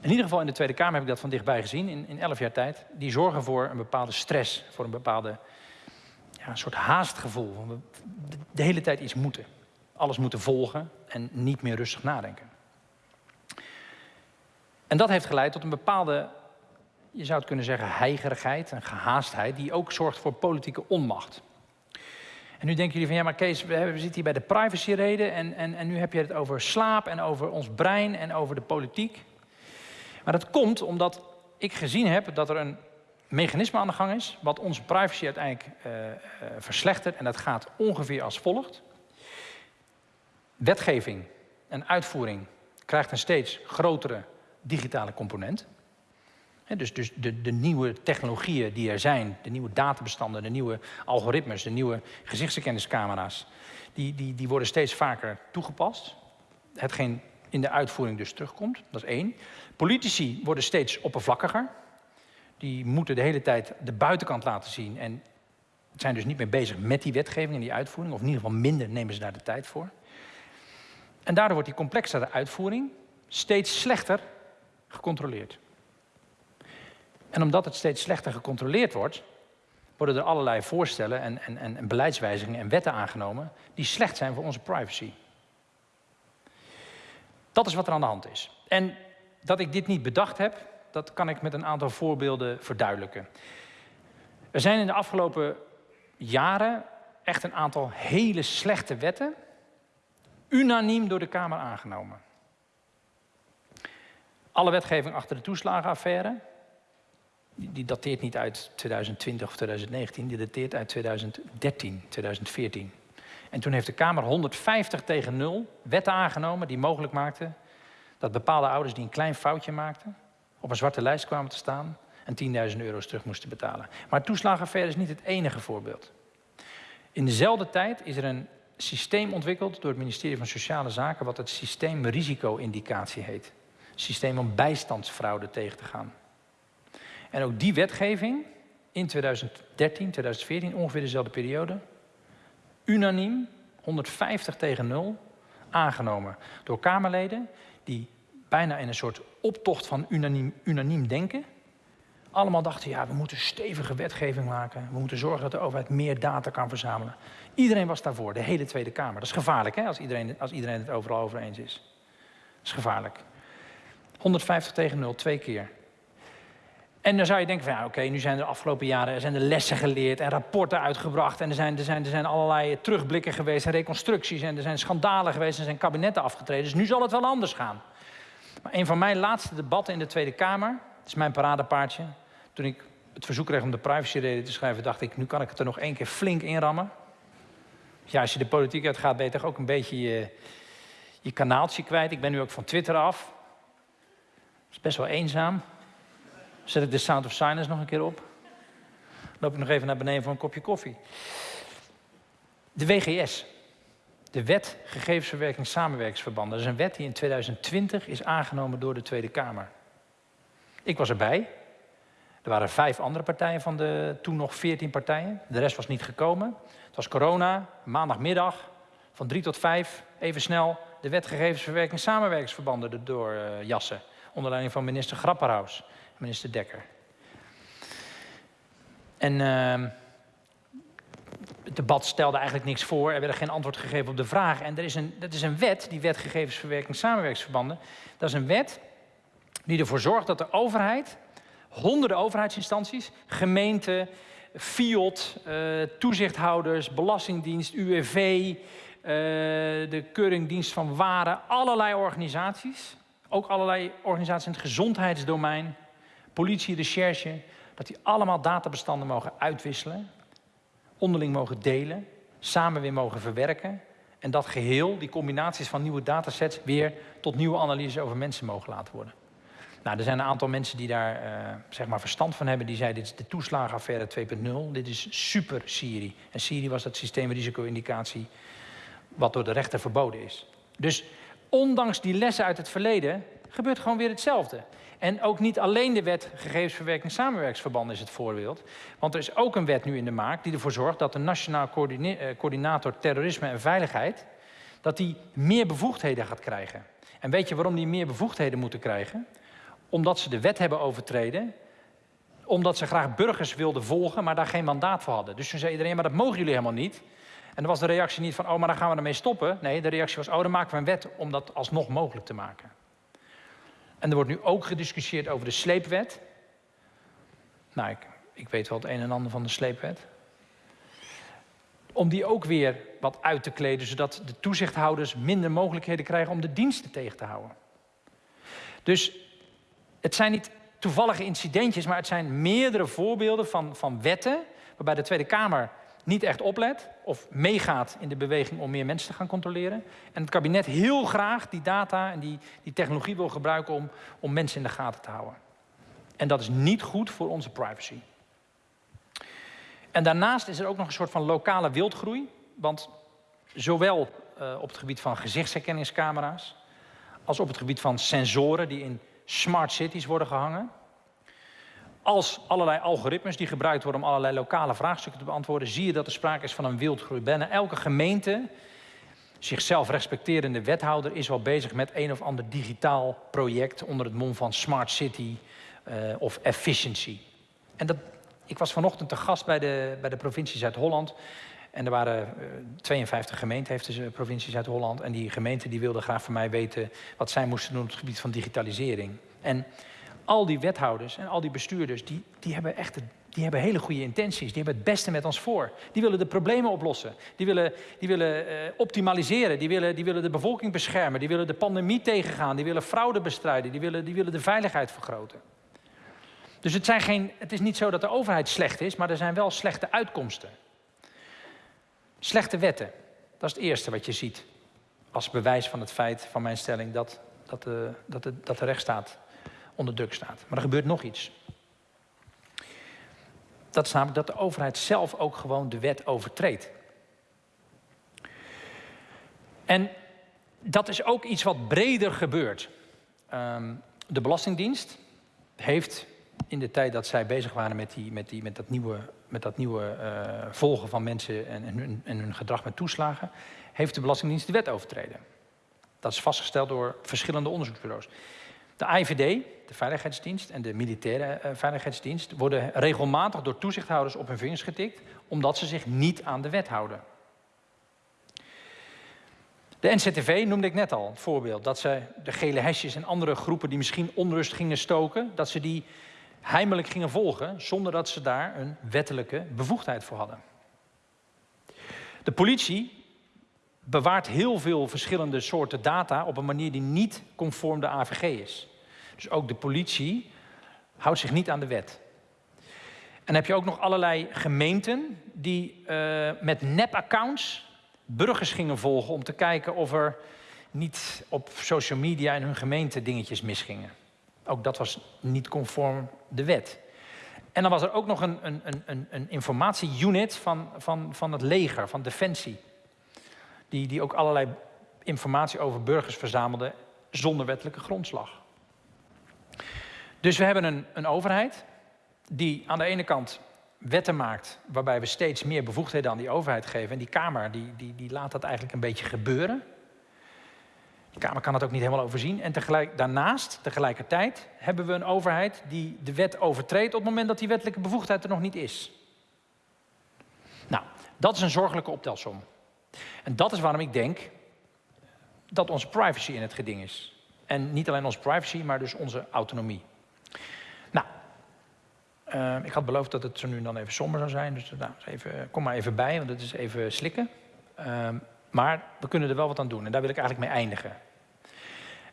S2: in ieder geval in de Tweede Kamer heb ik dat van dichtbij gezien, in, in elf jaar tijd. Die zorgen voor een bepaalde stress, voor een bepaalde ja, een soort haastgevoel. We de hele tijd iets moeten. Alles moeten volgen en niet meer rustig nadenken. En dat heeft geleid tot een bepaalde, je zou het kunnen zeggen, heigerigheid, een gehaastheid, die ook zorgt voor politieke onmacht. En nu denken jullie van, ja maar Kees, we, zitten hier bij de privacyreden en, en, en nu heb je het over slaap en over ons brein en over de politiek. Maar dat komt omdat ik gezien heb dat er een mechanisme aan de gang is, wat onze privacy uiteindelijk uh, uh, verslechtert. En dat gaat ongeveer als volgt. Wetgeving en uitvoering krijgt een steeds grotere digitale component. Dus dus de, de, nieuwe technologieën die er zijn, de nieuwe databestanden, de nieuwe algoritmes, de nieuwe gezichtsherkenningscamera's, die, die, die worden steeds vaker toegepast. Hetgeen in de uitvoering dus terugkomt, dat is één. Politici worden steeds oppervlakkiger die moeten de hele tijd de buitenkant laten zien. En zijn dus niet meer bezig met die wetgeving en die uitvoering. Of in ieder geval minder nemen ze daar de tijd voor. En daardoor wordt die complexere uitvoering steeds slechter gecontroleerd. En omdat het steeds slechter gecontroleerd wordt, worden er allerlei voorstellen en, en, en beleidswijzigingen en wetten aangenomen die slecht zijn voor onze privacy. Dat is wat er aan de hand is. En dat ik dit niet bedacht heb, dat kan ik met een aantal voorbeelden verduidelijken. Er zijn in de afgelopen jaren echt een aantal hele slechte wetten unaniem door de Kamer aangenomen. Alle wetgeving achter de toeslagenaffaire, die dateert niet uit 2020 of 2019, die dateert uit 2013, 2014. En toen heeft de Kamer 150 tegen 0 wetten aangenomen die mogelijk maakten dat bepaalde ouders die een klein foutje maakten, op een zwarte lijst kwamen te staan en 10.000 euro's terug moesten betalen. Maar toeslagenaffaire is niet het enige voorbeeld. In dezelfde tijd is er een systeem ontwikkeld door het ministerie van Sociale Zaken, wat het systeem risico-indicatie heet. Systeem om bijstandsfraude tegen te gaan. En ook die wetgeving in 2013, 2014, ongeveer dezelfde periode, unaniem, 150 tegen 0, aangenomen door Kamerleden die bijna in een soort optocht van unaniem, unaniem denken. Allemaal dachten, ja, we moeten stevige wetgeving maken. We moeten zorgen dat de overheid meer data kan verzamelen. Iedereen was daarvoor, de hele Tweede Kamer. Dat is gevaarlijk, hè, als iedereen, als iedereen het overal over eens is. Dat is gevaarlijk. 150 tegen 0, twee keer. En dan zou je denken van, ja, oké, nu zijn er de afgelopen jaren er zijn er lessen geleerd en rapporten uitgebracht. En er zijn, er, zijn, er zijn allerlei terugblikken geweest en reconstructies. En er zijn schandalen geweest en zijn kabinetten afgetreden. Dus nu zal het wel anders gaan. Maar een van mijn laatste debatten in de Tweede Kamer, dat is mijn paradepaardje. Toen ik het verzoek kreeg om de privacyreden te schrijven, dacht ik, nu kan ik het er nog één keer flink inrammen. Ja, als je de politiek uitgaat, ben je toch ook een beetje je, je kanaaltje kwijt. Ik ben nu ook van Twitter af. Dat is best wel eenzaam. Zet ik de Sound of Silence nog een keer op. Loop ik nog even naar beneden voor een kopje koffie. De WGS, de Wet Gegevensverwerking Samenwerkingsverbanden. Dat is een wet die in 2020 is aangenomen door de Tweede Kamer. Ik was erbij. Er waren vijf andere partijen van de toen nog veertien partijen. De rest was niet gekomen. Het was corona, maandagmiddag, van drie tot vijf, even snel de wet gegevensverwerking samenwerkingsverbanden erdoor uh, jassen. Onder leiding van minister Grapperhaus minister Dekker. En uh, het debat stelde eigenlijk niks voor. Er werd geen antwoord gegeven op de vraag. En er is een, dat is een wet, die wet gegevensverwerking samenwerkingsverbanden. Dat is een wet die ervoor zorgt dat de overheid honderden overheidsinstanties, gemeenten, FIOD, uh, toezichthouders, Belastingdienst, UWV, uh, de Keuringdienst van Waren, allerlei organisaties. Ook allerlei organisaties in het gezondheidsdomein, politie, recherche, dat die allemaal databestanden mogen uitwisselen, onderling mogen delen, samen weer mogen verwerken. En dat geheel, die combinaties van nieuwe datasets, weer tot nieuwe analyses over mensen mogen laten worden. Nou, er zijn een aantal mensen die daar uh, zeg maar verstand van hebben. Die zeiden, dit is de toeslagenaffaire 2.0. Dit is super Siri. En Siri was dat systeemrisico-indicatie wat door de rechter verboden is. Dus ondanks die lessen uit het verleden gebeurt gewoon weer hetzelfde. En ook niet alleen de wet gegevensverwerking en samenwerksverbanden is het voorbeeld. Want er is ook een wet nu in de maak die ervoor zorgt dat de Nationaal Coördinator Terrorisme en Veiligheid... dat die meer bevoegdheden gaat krijgen. En weet je waarom die meer bevoegdheden moeten krijgen? Omdat ze de wet hebben overtreden omdat ze graag burgers wilden volgen, maar daar geen mandaat voor hadden. Dus toen zei iedereen, maar dat mogen jullie helemaal niet. En dan was de reactie niet van, oh, maar dan gaan we ermee stoppen. Nee, de reactie was, oh, dan maken we een wet om dat alsnog mogelijk te maken. En er wordt nu ook gediscussieerd over de sleepwet. Nou, ik, ik weet wel het een en ander van de sleepwet. Om die ook weer wat uit te kleden, zodat de toezichthouders minder mogelijkheden krijgen om de diensten tegen te houden. Dus het zijn niet toevallige incidentjes, maar het zijn meerdere voorbeelden van, van wetten waarbij de Tweede Kamer niet echt oplet of meegaat in de beweging om meer mensen te gaan controleren. En het kabinet heel graag die data en die, die technologie wil gebruiken om, om mensen in de gaten te houden. En dat is niet goed voor onze privacy. En daarnaast is er ook nog een soort van lokale wildgroei. Want zowel uh, op het gebied van gezichtsherkenningscamera's als op het gebied van sensoren die in smart cities worden gehangen, als allerlei algoritmes die gebruikt worden om allerlei lokale vraagstukken te beantwoorden, zie je dat er sprake is van een wildgroei. Bijna elke gemeente, zichzelf respecterende wethouder, is wel bezig met een of ander digitaal project onder het mom van Smart City uh, of Efficiency. En dat, ik was vanochtend te gast bij de, bij de provincie Zuid-Holland. En er waren uh, 52 gemeenten, heeft de provincie Zuid-Holland. En die gemeenten die wilden graag van mij weten wat zij moesten doen op het gebied van digitalisering. En al die wethouders en al die bestuurders, die, die hebben echt die hebben hele goede intenties. Die hebben het beste met ons voor. Die willen de problemen oplossen. Die willen, die willen uh, optimaliseren. Die willen, die willen de bevolking beschermen. Die willen de pandemie tegengaan. Die willen fraude bestrijden. Die willen, die willen de veiligheid vergroten. Dus het, zijn geen, het is niet zo dat de overheid slecht is, maar er zijn wel slechte uitkomsten. Slechte wetten. Dat is het eerste wat je ziet. Als bewijs van het feit van mijn stelling dat, dat, de, dat, de, dat de rechtsstaat onder druk staat. Maar er gebeurt nog iets. Dat is namelijk dat de overheid zelf ook gewoon de wet overtreedt. En dat is ook iets wat breder gebeurt. Um, de Belastingdienst heeft in de tijd dat zij bezig waren met, die, met, die, met dat nieuwe, met dat nieuwe uh, volgen van mensen en, en, hun, en hun gedrag met toeslagen, heeft de Belastingdienst de wet overtreden. Dat is vastgesteld door verschillende onderzoeksbureaus. De IVD, de Veiligheidsdienst en de Militaire uh, Veiligheidsdienst worden regelmatig door toezichthouders op hun vingers getikt, omdat ze zich niet aan de wet houden. De NCTV noemde ik net al, het voorbeeld, dat ze de gele hesjes en andere groepen die misschien onrust gingen stoken, dat ze die heimelijk gingen volgen, zonder dat ze daar een wettelijke bevoegdheid voor hadden. De politie bewaart heel veel verschillende soorten data op een manier die niet conform de AVG is. Dus ook de politie houdt zich niet aan de wet. En dan heb je ook nog allerlei gemeenten die uh, met nep-accounts burgers gingen volgen om te kijken of er niet op social media in hun gemeente dingetjes misgingen. Ook dat was niet conform de wet. En dan was er ook nog een, een, een, een informatieunit van, van, van het leger, van Defensie. Die, die ook allerlei informatie over burgers verzamelde zonder wettelijke grondslag. Dus we hebben een, een overheid die aan de ene kant wetten maakt waarbij we steeds meer bevoegdheden aan die overheid geven. En die Kamer die, die, die laat dat eigenlijk een beetje gebeuren. De Kamer kan het ook niet helemaal overzien. En tegelijk, daarnaast, tegelijkertijd, hebben we een overheid die de wet overtreedt op het moment dat die wettelijke bevoegdheid er nog niet is. Nou, dat is een zorgelijke optelsom. En dat is waarom ik denk dat onze privacy in het geding is. En niet alleen onze privacy, maar dus onze autonomie. Uh, ik had beloofd dat het zo nu dan even somber zou zijn. Dus nou, even, kom maar even bij, want het is even slikken. Uh, maar we kunnen er wel wat aan doen. En daar wil ik eigenlijk mee eindigen.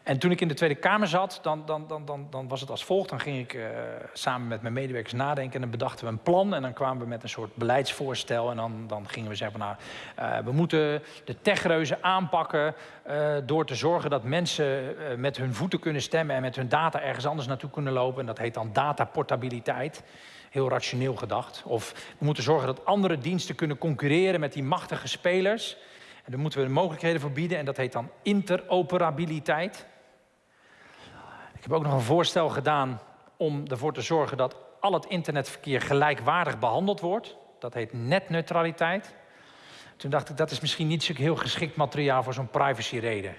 S2: En toen ik in de Tweede Kamer zat, dan, dan, dan, dan, dan was het als volgt. Dan ging ik uh, samen met mijn medewerkers nadenken en dan bedachten we een plan. En dan kwamen we met een soort beleidsvoorstel. En dan, dan gingen we zeggen, nou, uh, we moeten de techreuzen aanpakken... Uh, door te zorgen dat mensen met hun voeten kunnen stemmen... en met hun data ergens anders naartoe kunnen lopen. En dat heet dan dataportabiliteit. Heel rationeel gedacht. Of we moeten zorgen dat andere diensten kunnen concurreren met die machtige spelers... En daar moeten we de mogelijkheden voor bieden en dat heet dan interoperabiliteit. Ik heb ook nog een voorstel gedaan om ervoor te zorgen dat al het internetverkeer gelijkwaardig behandeld wordt. Dat heet netneutraliteit. Toen dacht ik, dat is misschien niet zo heel geschikt materiaal voor zo'n privacyreden.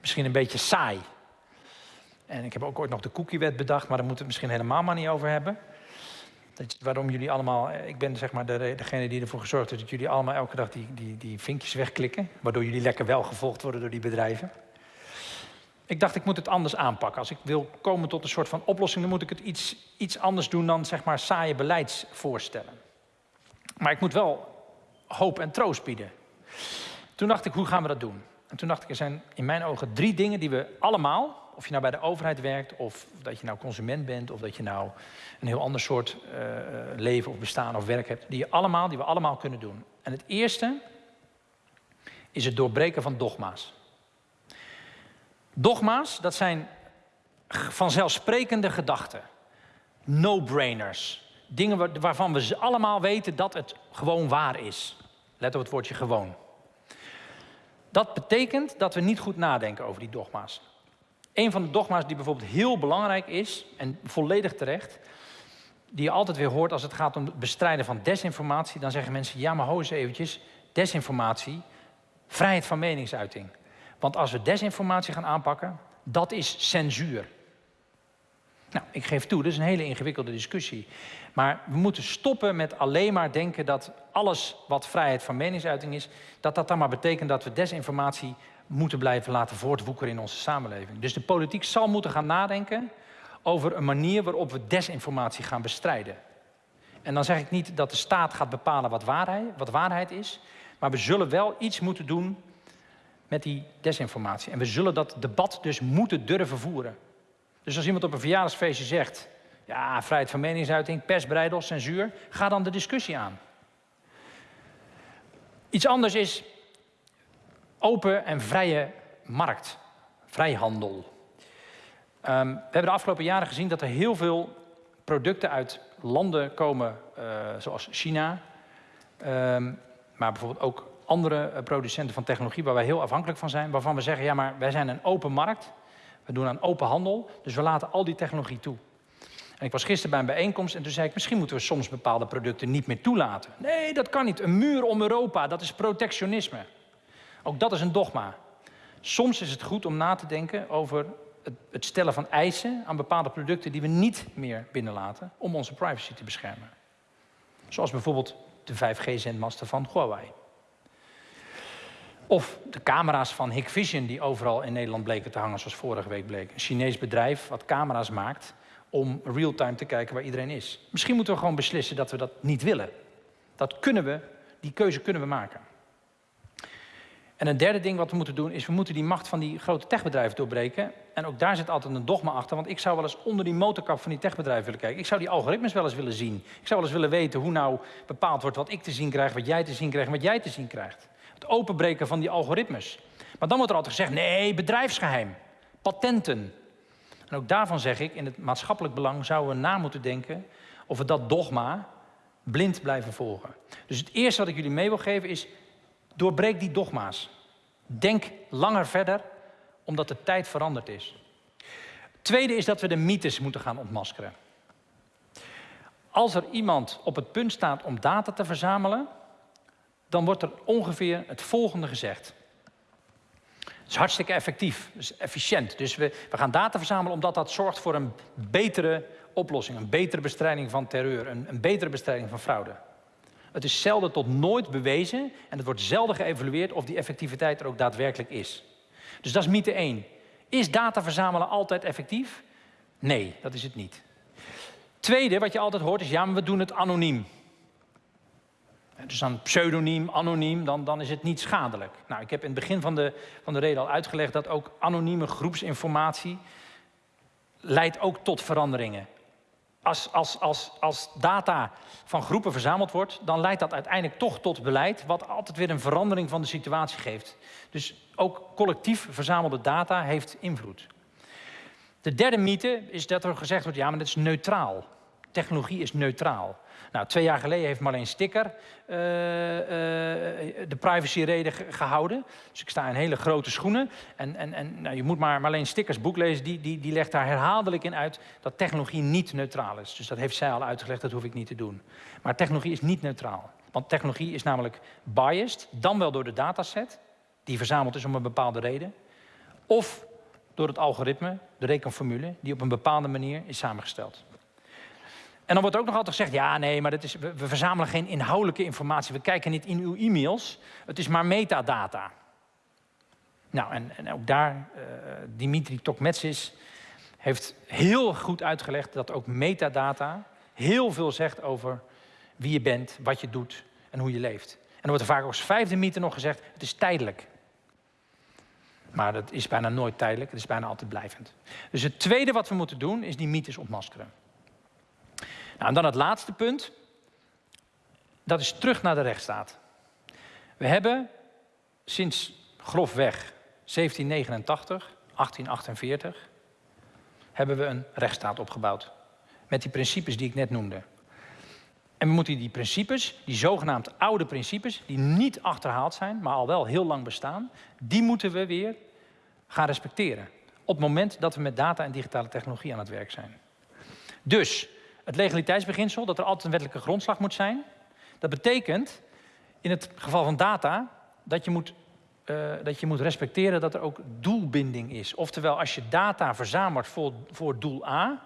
S2: Misschien een beetje saai. En ik heb ook ooit nog de cookiewet bedacht, maar daar moeten we het misschien helemaal maar niet over hebben. Dat, waarom jullie allemaal, eh, ik ben zeg maar de, degene die ervoor gezorgd heeft dat jullie allemaal elke dag die, die, die vinkjes wegklikken. Waardoor jullie lekker wel gevolgd worden door die bedrijven. Ik dacht, ik moet het anders aanpakken. Als ik wil komen tot een soort van oplossing, dan moet ik het iets, iets anders doen dan zeg maar saaie beleidsvoorstellen. Maar ik moet wel hoop en troost bieden. Toen dacht ik, hoe gaan we dat doen? En toen dacht ik, er zijn in mijn ogen drie dingen die we allemaal, of je nou bij de overheid werkt, of dat je nou consument bent, of dat je nou een heel ander soort uh, leven of bestaan of werk hebt, die, je allemaal, die we allemaal kunnen doen. En het eerste is het doorbreken van dogma's. Dogma's, dat zijn vanzelfsprekende gedachten. No-brainers. Dingen waarvan we allemaal weten dat het gewoon waar is. Let op het woordje gewoon. Dat betekent dat we niet goed nadenken over die dogma's. Een van de dogma's die bijvoorbeeld heel belangrijk is, en volledig terecht, die je altijd weer hoort als het gaat om het bestrijden van desinformatie, dan zeggen mensen, ja maar ho eens eventjes, desinformatie, vrijheid van meningsuiting. Want als we desinformatie gaan aanpakken, dat is censuur. Nou, ik geef toe, dat is een hele ingewikkelde discussie. Maar we moeten stoppen met alleen maar denken dat alles wat vrijheid van meningsuiting is, dat dat dan maar betekent dat we desinformatie moeten blijven laten voortwoekeren in onze samenleving. Dus de politiek zal moeten gaan nadenken over een manier waarop we desinformatie gaan bestrijden. En dan zeg ik niet dat de staat gaat bepalen wat waarheid, wat waarheid is, maar we zullen wel iets moeten doen met die desinformatie. En we zullen dat debat dus moeten durven voeren. Dus als iemand op een verjaardagsfeestje zegt, ja, vrijheid van meningsuiting, persbreidel, censuur, ga dan de discussie aan. Iets anders is open en vrije markt, vrijhandel. Um, we hebben de afgelopen jaren gezien dat er heel veel producten uit landen komen, uh, zoals China, um, maar bijvoorbeeld ook andere eh, producenten van technologie waar wij heel afhankelijk van zijn, waarvan we zeggen, ja maar wij zijn een open markt, we doen aan open handel, dus we laten al die technologie toe. En ik was gisteren bij een bijeenkomst en toen zei ik, misschien moeten we soms bepaalde producten niet meer toelaten. Nee, dat kan niet. Een muur om Europa, dat is protectionisme. Ook dat is een dogma. Soms is het goed om na te denken over het, stellen van eisen aan bepaalde producten die we niet meer binnenlaten om onze privacy te beschermen. Zoals bijvoorbeeld de 5G-zendmasten van Huawei. Of de camera's van Hikvision die overal in Nederland bleken te hangen, zoals vorige week bleek. Een Chinees bedrijf wat camera's maakt om real-time te kijken waar iedereen is. Misschien moeten we gewoon beslissen dat we dat niet willen. Dat kunnen we, die keuze kunnen we maken. En een derde ding wat we moeten doen is, we moeten die macht van die grote techbedrijven doorbreken. En ook daar zit altijd een dogma achter, want ik zou wel eens onder die motorkap van die techbedrijven willen kijken. Ik zou die algoritmes wel eens willen zien. Ik zou wel eens willen weten hoe nou bepaald wordt wat ik te zien krijg, wat jij te zien krijgt en wat jij te zien krijgt het openbreken van die algoritmes. Maar dan wordt er altijd gezegd, nee, bedrijfsgeheim, patenten. En ook daarvan zeg ik, in het maatschappelijk belang zouden we na moeten denken of we dat dogma blind blijven volgen. Dus het eerste wat ik jullie mee wil geven is, doorbreek die dogma's. Denk langer verder, omdat de tijd veranderd is. Tweede is dat we de mythes moeten gaan ontmaskeren. Als er iemand op het punt staat om data te verzamelen, dan wordt er ongeveer het volgende gezegd. Het is hartstikke effectief, dus efficiënt. Dus we, we gaan data verzamelen omdat dat zorgt voor een betere oplossing, een betere bestrijding van terreur, een, een betere bestrijding van fraude. Het is zelden tot nooit bewezen en het wordt zelden geëvalueerd of die effectiviteit er ook daadwerkelijk is. Dus dat is mythe 1. Is data verzamelen altijd effectief? Nee, dat is het niet. Tweede, wat je altijd hoort, is ja, maar we doen het anoniem. Dus dan pseudoniem, anoniem, dan, dan is het niet schadelijk. Nou, ik heb in het begin van de, van de reden al uitgelegd dat ook anonieme groepsinformatie leidt ook tot veranderingen. Als, als, als, als data van groepen verzameld wordt, dan leidt dat uiteindelijk toch tot beleid, wat altijd weer een verandering van de situatie geeft. Dus ook collectief verzamelde data heeft invloed. De derde mythe is dat er gezegd wordt, ja, maar dat is neutraal. Technologie is neutraal. Nou, twee jaar geleden heeft Marleen Sticker uh, uh, de privacyreden gehouden. Dus ik sta in hele grote schoenen. En, en, en nou, je moet maar Marleen Stickers boek lezen. Die, die, die legt daar herhaaldelijk in uit dat technologie niet neutraal is. Dus dat heeft zij al uitgelegd, dat hoef ik niet te doen. Maar technologie is niet neutraal. Want technologie is namelijk biased, dan wel door de dataset, die verzameld is om een bepaalde reden. Of door het algoritme, de rekenformule, die op een bepaalde manier is samengesteld. En dan wordt ook nog altijd gezegd, ja nee, maar dat is, we, verzamelen geen inhoudelijke informatie. We kijken niet in uw e-mails. Het is maar metadata. Nou, en, en ook daar, uh, Dimitri Tokmetsis heeft heel goed uitgelegd dat ook metadata heel veel zegt over wie je bent, wat je doet en hoe je leeft. En dan wordt er vaak als vijfde mythe nog gezegd, het is tijdelijk. Maar dat is bijna nooit tijdelijk, het is bijna altijd blijvend. Dus het tweede wat we moeten doen, is die mythes ontmaskeren. Nou, en dan het laatste punt. Dat is terug naar de rechtsstaat. We hebben sinds grofweg 1789, 1848, hebben we een rechtsstaat opgebouwd. Met die principes die ik net noemde. En we moeten die principes, die zogenaamd oude principes, die niet achterhaald zijn, maar al wel heel lang bestaan, die moeten we weer gaan respecteren. Op het moment dat we met data en digitale technologie aan het werk zijn. Dus het legaliteitsbeginsel, dat er altijd een wettelijke grondslag moet zijn. Dat betekent, in het geval van data, dat je moet, uh, dat je moet respecteren dat er ook doelbinding is. Oftewel, als je data verzamelt voor, voor doel A,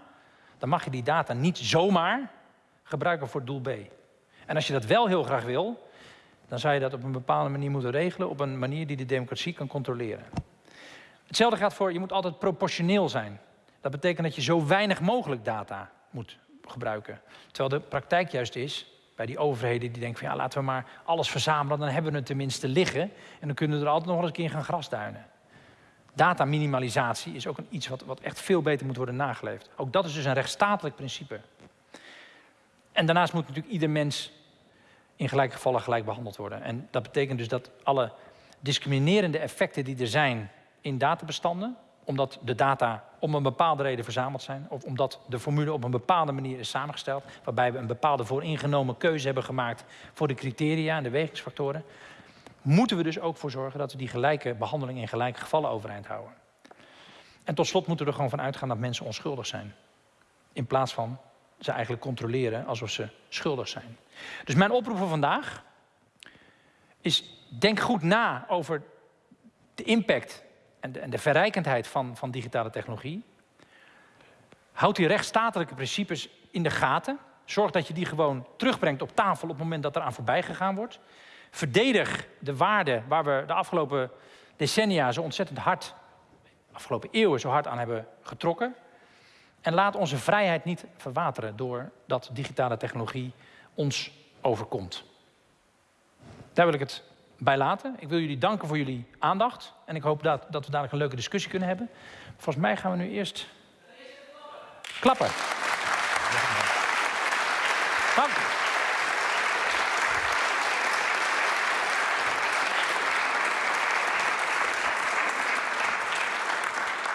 S2: dan mag je die data niet zomaar gebruiken voor doel B. En als je dat wel heel graag wil, dan zou je dat op een bepaalde manier moeten regelen, op een manier die de democratie kan controleren. Hetzelfde gaat voor, je moet altijd proportioneel zijn. Dat betekent dat je zo weinig mogelijk data moet gebruiken. Terwijl de praktijk juist is, bij die overheden die denken van ja, laten we maar alles verzamelen, dan hebben we het tenminste liggen. En dan kunnen we er altijd nog eens een keer gaan grasduinen. Dataminimalisatie is ook een iets wat, wat echt veel beter moet worden nageleefd. Ook dat is dus een rechtsstatelijk principe. En daarnaast moet natuurlijk ieder mens in gelijke gevallen gelijk behandeld worden. En dat betekent dus dat alle discriminerende effecten die er zijn in databestanden, omdat de data om een bepaalde reden verzameld zijn. Of omdat de formule op een bepaalde manier is samengesteld. Waarbij we een bepaalde vooringenomen keuze hebben gemaakt voor de criteria en de wegingsfactoren. Moeten we dus ook voor zorgen dat we die gelijke behandeling in gelijke gevallen overeind houden. En tot slot moeten we er gewoon van uitgaan dat mensen onschuldig zijn. In plaats van ze eigenlijk controleren alsof ze schuldig zijn. Dus mijn oproep voor vandaag is: denk goed na over de impact en de, en de verrijkendheid van, van digitale technologie. Houd die rechtsstatelijke principes in de gaten. Zorg dat je die gewoon terugbrengt op tafel op het moment dat er aan voorbij gegaan wordt. Verdedig de waarden waar we de afgelopen decennia zo ontzettend hard, afgelopen eeuwen zo hard aan hebben getrokken. En laat onze vrijheid niet verwateren doordat digitale technologie ons overkomt. Daar wil ik het bij laten. Ik wil jullie danken voor jullie aandacht. En ik hoop dat, dat we dadelijk een leuke discussie kunnen hebben. Volgens mij gaan we nu eerst klappen. Dank.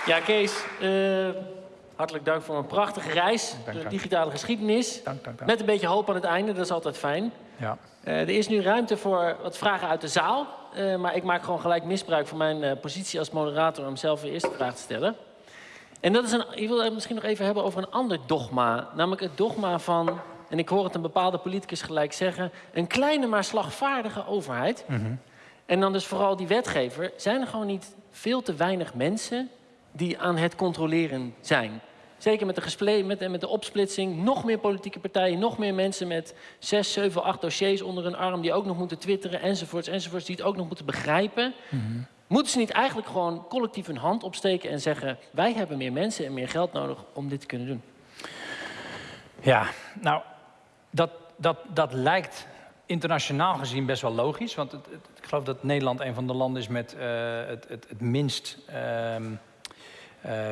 S1: Ja, Kees, uh, hartelijk dank voor een prachtige reis door de digitale geschiedenis.
S2: Dank, dank, dank.
S1: Met een beetje hoop aan het einde, dat is altijd fijn.
S2: Ja.
S1: Uh, er is nu ruimte voor wat vragen uit de zaal. Uh, maar ik maak gewoon gelijk misbruik van mijn uh, positie als moderator om zelf de eerste vraag te stellen. En dat is een, ik wil het misschien nog even hebben over een ander dogma. Namelijk het dogma van, en ik hoor het een bepaalde politicus gelijk zeggen, een kleine maar slagvaardige overheid.
S2: Mm -hmm.
S1: En dan dus vooral die wetgever. Zijn er gewoon niet veel te weinig mensen die aan het controleren zijn? Zeker met de, met, met de opsplitsing, nog meer politieke partijen, nog meer mensen met zes, zeven, acht dossiers onder hun arm die ook nog moeten twitteren enzovoorts, enzovoorts, die het ook nog moeten begrijpen.
S2: Mm -hmm.
S1: Moeten ze niet eigenlijk gewoon collectief hun hand opsteken en zeggen: wij hebben meer mensen en meer geld nodig om dit te kunnen doen?
S2: Ja, nou, dat, dat, dat lijkt internationaal gezien best wel logisch. Want het, het, ik geloof dat Nederland een van de landen is met uh, het, het, het, minst uh,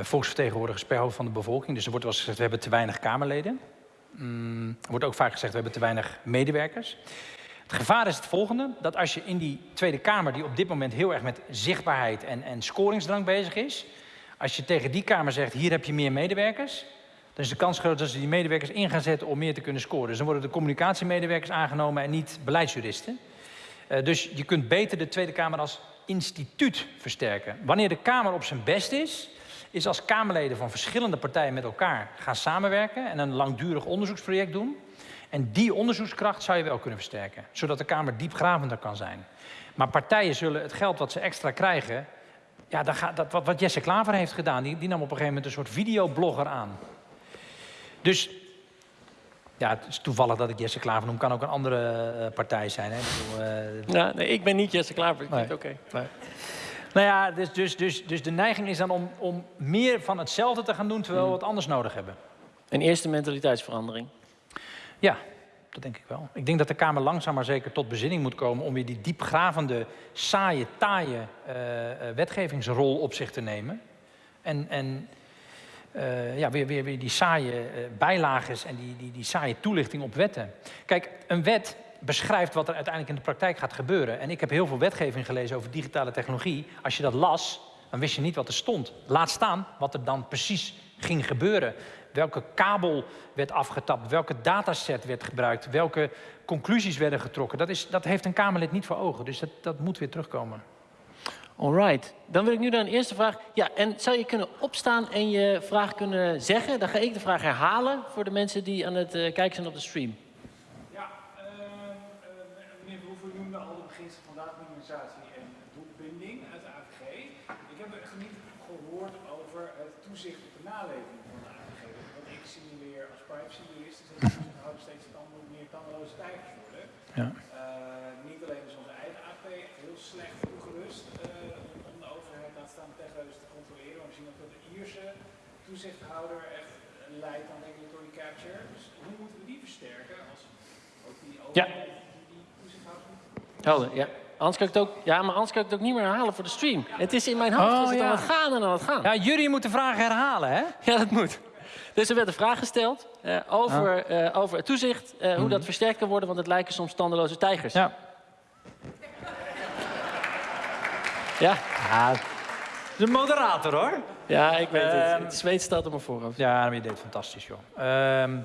S2: volksvertegenwoordigers per hoofd van de bevolking. Dus er wordt wel eens gezegd, we hebben te weinig Kamerleden. Mm, er wordt ook vaak gezegd, we hebben te weinig medewerkers. Het gevaar is het volgende, dat als je in die Tweede Kamer... die op dit moment heel erg met zichtbaarheid en, en scoringsdrang bezig is... als je tegen die Kamer zegt, hier heb je meer medewerkers... dan is de kans groot dat ze die medewerkers in gaan zetten om meer te kunnen scoren. Dus dan worden de communicatiemedewerkers aangenomen en niet beleidsjuristen. Uh, dus je kunt beter de Tweede Kamer als instituut versterken. Wanneer de Kamer op zijn best is, is als Kamerleden van verschillende partijen met elkaar gaan samenwerken en een langdurig onderzoeksproject doen. En die onderzoekskracht zou je wel kunnen versterken, zodat de Kamer diepgravender kan zijn. Maar partijen zullen het geld wat ze extra krijgen, ja, dat gaat, dat, wat, wat Jesse Klaver heeft gedaan, die, die nam op een gegeven moment een soort videoblogger aan. Dus ja, het is toevallig dat ik Jesse Klaver noem. Kan ook een andere uh, partij zijn. Hè? Ik, bedoel, uh,
S1: ja, nee, ik ben niet Jesse Klaver. Ik nee. Oké. Okay. Nee.
S2: Nou ja, dus, dus, dus, dus de neiging is dan om, om meer van hetzelfde te gaan doen... terwijl we wat anders nodig hebben.
S1: Een eerste mentaliteitsverandering.
S2: Ja, dat denk ik wel. Ik denk dat de Kamer langzaam maar zeker tot bezinning moet komen... om weer die diepgravende, saaie, taaie uh, wetgevingsrol op zich te nemen. En, en uh, ja, weer, weer, weer die saaie uh, bijlages en die, die, die saaie toelichting op wetten. Kijk, een wet beschrijft wat er uiteindelijk in de praktijk gaat gebeuren. En ik heb heel veel wetgeving gelezen over digitale technologie. Als je dat las, dan wist je niet wat er stond. Laat staan wat er dan precies ging gebeuren. Welke kabel werd afgetapt, welke dataset werd gebruikt, welke conclusies werden getrokken. Dat, is, dat heeft een Kamerlid niet voor ogen, dus dat, dat moet weer terugkomen.
S1: Alright, dan wil ik nu naar een eerste vraag. Ja, en zou je kunnen opstaan en je vraag kunnen zeggen? Dan ga ik de vraag herhalen voor de mensen die aan het uh, kijken zijn op de stream.
S3: Ja, uh, uh, meneer Verhoeven noemde al de beginselen van dataminimisatie en doelbinding uit de AVG. Ik heb er niet gehoord over het toezicht op de naleving van de AVG. Want ik zie weer als privacyjurist is dat de toezichthouder steeds tanden, meer tandeloze tijgers worden.
S2: Ja.
S3: niet alleen is onze eigen AP heel slecht toegerust om de overheid laat staan techneus te controleren. Maar we zien ook dat de Ierse toezichthouder echt leidt aan regulatory capture. Dus hoe moeten we die versterken als ook die overheid
S1: Ja.
S3: die, toezichthouder
S1: Helder, ja. Anders kan ik het ook, ja, maar anders kan ik het ook niet meer herhalen voor de stream. Het is in mijn hoofd,
S2: Oh,
S1: is het
S2: ja.
S1: aan het gaan en aan het gaan.
S2: Ja, jullie moeten vragen herhalen, hè?
S1: Ja, dat moet. Dus er werd een vraag gesteld eh, over, eh, over het toezicht, eh, hoe dat versterkt kan worden, want het lijken soms tandeloze tijgers.
S2: Ja.
S1: ja,
S2: ja de moderator, hoor.
S1: Ja, ik weet het.
S2: Ehm,
S1: Het zweet staat op mijn voorhoofd.
S2: Ja, maar je deed fantastisch, joh. Ehm,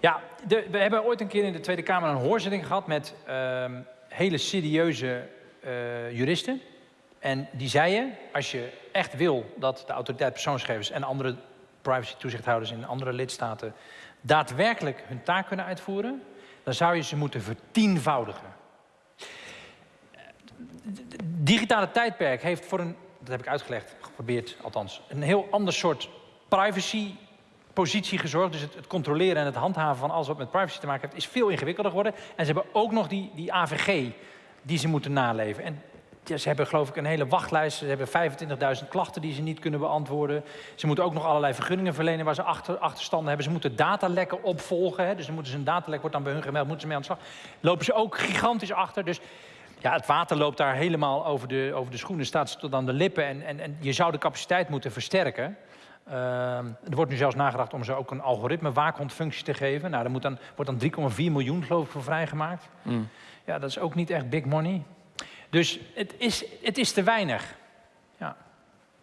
S2: ja, de, we hebben ooit een keer in de Tweede Kamer een hoorzitting gehad met ehm, hele serieuze eh, juristen. En die zeiden, als je echt wil dat de autoriteit persoonsgegevens en andere privacy-toezichthouders in andere lidstaten daadwerkelijk hun taak kunnen uitvoeren, dan zou je ze moeten vertienvoudigen. Het digitale tijdperk heeft voor een, dat heb ik uitgelegd, geprobeerd althans, een heel ander soort privacy positie gezorgd. Dus het, het, controleren en het handhaven van alles wat met privacy te maken heeft, is veel ingewikkelder geworden. En ze hebben ook nog die, die AVG die ze moeten naleven. En ja, ze hebben geloof ik een hele wachtlijst. Ze hebben 25.000 klachten die ze niet kunnen beantwoorden. Ze moeten ook nog allerlei vergunningen verlenen waar ze achter, achterstanden hebben. Ze moeten datalekken opvolgen. Hè. Dus dan moeten ze een datalek wordt dan bij hun gemeld, moeten ze mee aan de slag. Lopen ze ook gigantisch achter. Dus ja, het water loopt daar helemaal over de, over de schoenen, staat ze tot aan de lippen. En, en, en je zou de capaciteit moeten versterken. Uh, er wordt nu zelfs nagedacht om ze ook een algoritme waakhondfunctie te geven. Nou, daar moet dan, wordt dan 3,4 miljoen geloof ik voor vrijgemaakt.
S1: Mm.
S2: Ja, dat is ook niet echt big money. Dus het is, het is te weinig.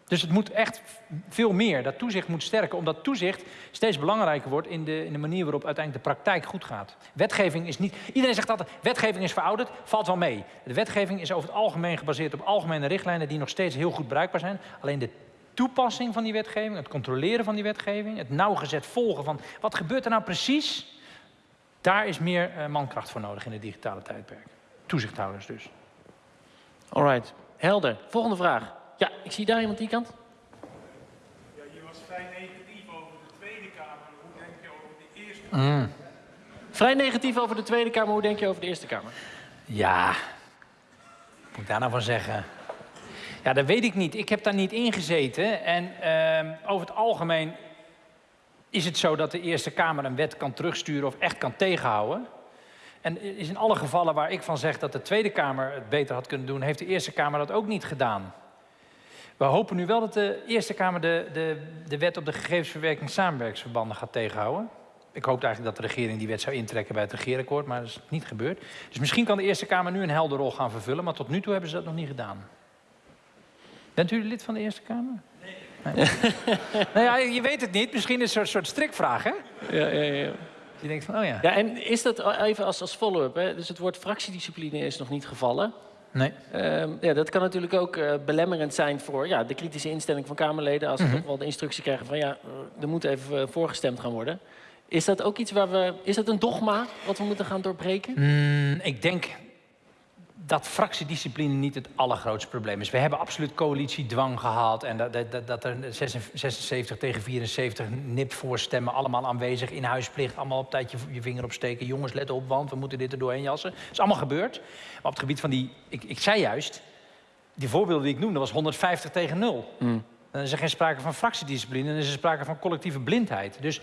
S2: Dus het moet echt veel meer. Dat toezicht moet sterken, omdat toezicht steeds belangrijker wordt in de, in de manier waarop uiteindelijk de praktijk goed gaat. Wetgeving is niet. Iedereen zegt altijd: wetgeving is verouderd, valt wel mee. De wetgeving is over het algemeen gebaseerd op algemene richtlijnen die nog steeds heel goed bruikbaar zijn. Alleen de toepassing van die wetgeving, het controleren van die wetgeving, het nauwgezet volgen van wat gebeurt er nou precies, daar is meer uh, mankracht voor nodig in het digitale tijdperk. Toezichthouders dus.
S1: Alright, helder. Volgende vraag. Ja, ik zie daar iemand die kant.
S3: Ja, je was vrij negatief over de Tweede Kamer. Hoe denk je over de Eerste
S2: Mm.
S1: Vrij negatief over de Tweede Kamer. Hoe denk je over de Eerste Kamer?
S2: Ja, wat moet ik daar nou van zeggen? Ja, dat weet ik niet. Ik heb daar niet in gezeten. En uh, over het algemeen is het zo dat de Eerste Kamer een wet kan terugsturen of echt kan tegenhouden. En is in alle gevallen waar ik van zeg dat de Tweede Kamer het beter had kunnen doen, heeft de Eerste Kamer dat ook niet gedaan. We hopen nu wel dat de Eerste Kamer de, de, de wet op de gegevensverwerking samenwerkingsverbanden gaat tegenhouden. Ik hoopte eigenlijk dat de regering die wet zou intrekken bij het regeerakkoord, maar dat is niet gebeurd. Dus misschien kan de Eerste Kamer nu een helder rol gaan vervullen, maar tot nu toe hebben ze dat nog niet gedaan. Bent u lid van de Eerste Kamer? Nee. nee. nou ja, je weet het niet. Misschien is het een soort strikvraag, hè?
S1: Ja, ja, ja.
S2: Je denkt van, oh ja.
S1: Ja, en is dat even als, als follow-up, hè? dus het woord fractiediscipline is nog niet gevallen.
S2: Nee.
S1: Ehm, ja, dat kan natuurlijk ook eh, belemmerend zijn voor ja, de kritische instelling van Kamerleden. Als ze
S2: Mhm.
S1: toch wel de instructie krijgen van ja, eh, er moet even eh, voorgestemd gaan worden. Is dat ook iets waar we. Is dat een dogma wat we moeten gaan doorbreken?
S2: Mm, ik denk dat fractiediscipline niet het allergrootste probleem is. We hebben absoluut coalitiedwang gehad. En dat, dat, dat- er 76 tegen 74 nipt voorstemmen, allemaal aanwezig. In huisplicht, allemaal op tijd je, je vinger opsteken. Jongens, let op, want we moeten dit er doorheen jassen. Dat is allemaal gebeurd. Maar op het gebied van die... Ik, ik zei juist, die voorbeelden die ik noemde, was 150 tegen 0. Dan is er geen sprake van fractiediscipline, dan is er sprake van collectieve blindheid. Dus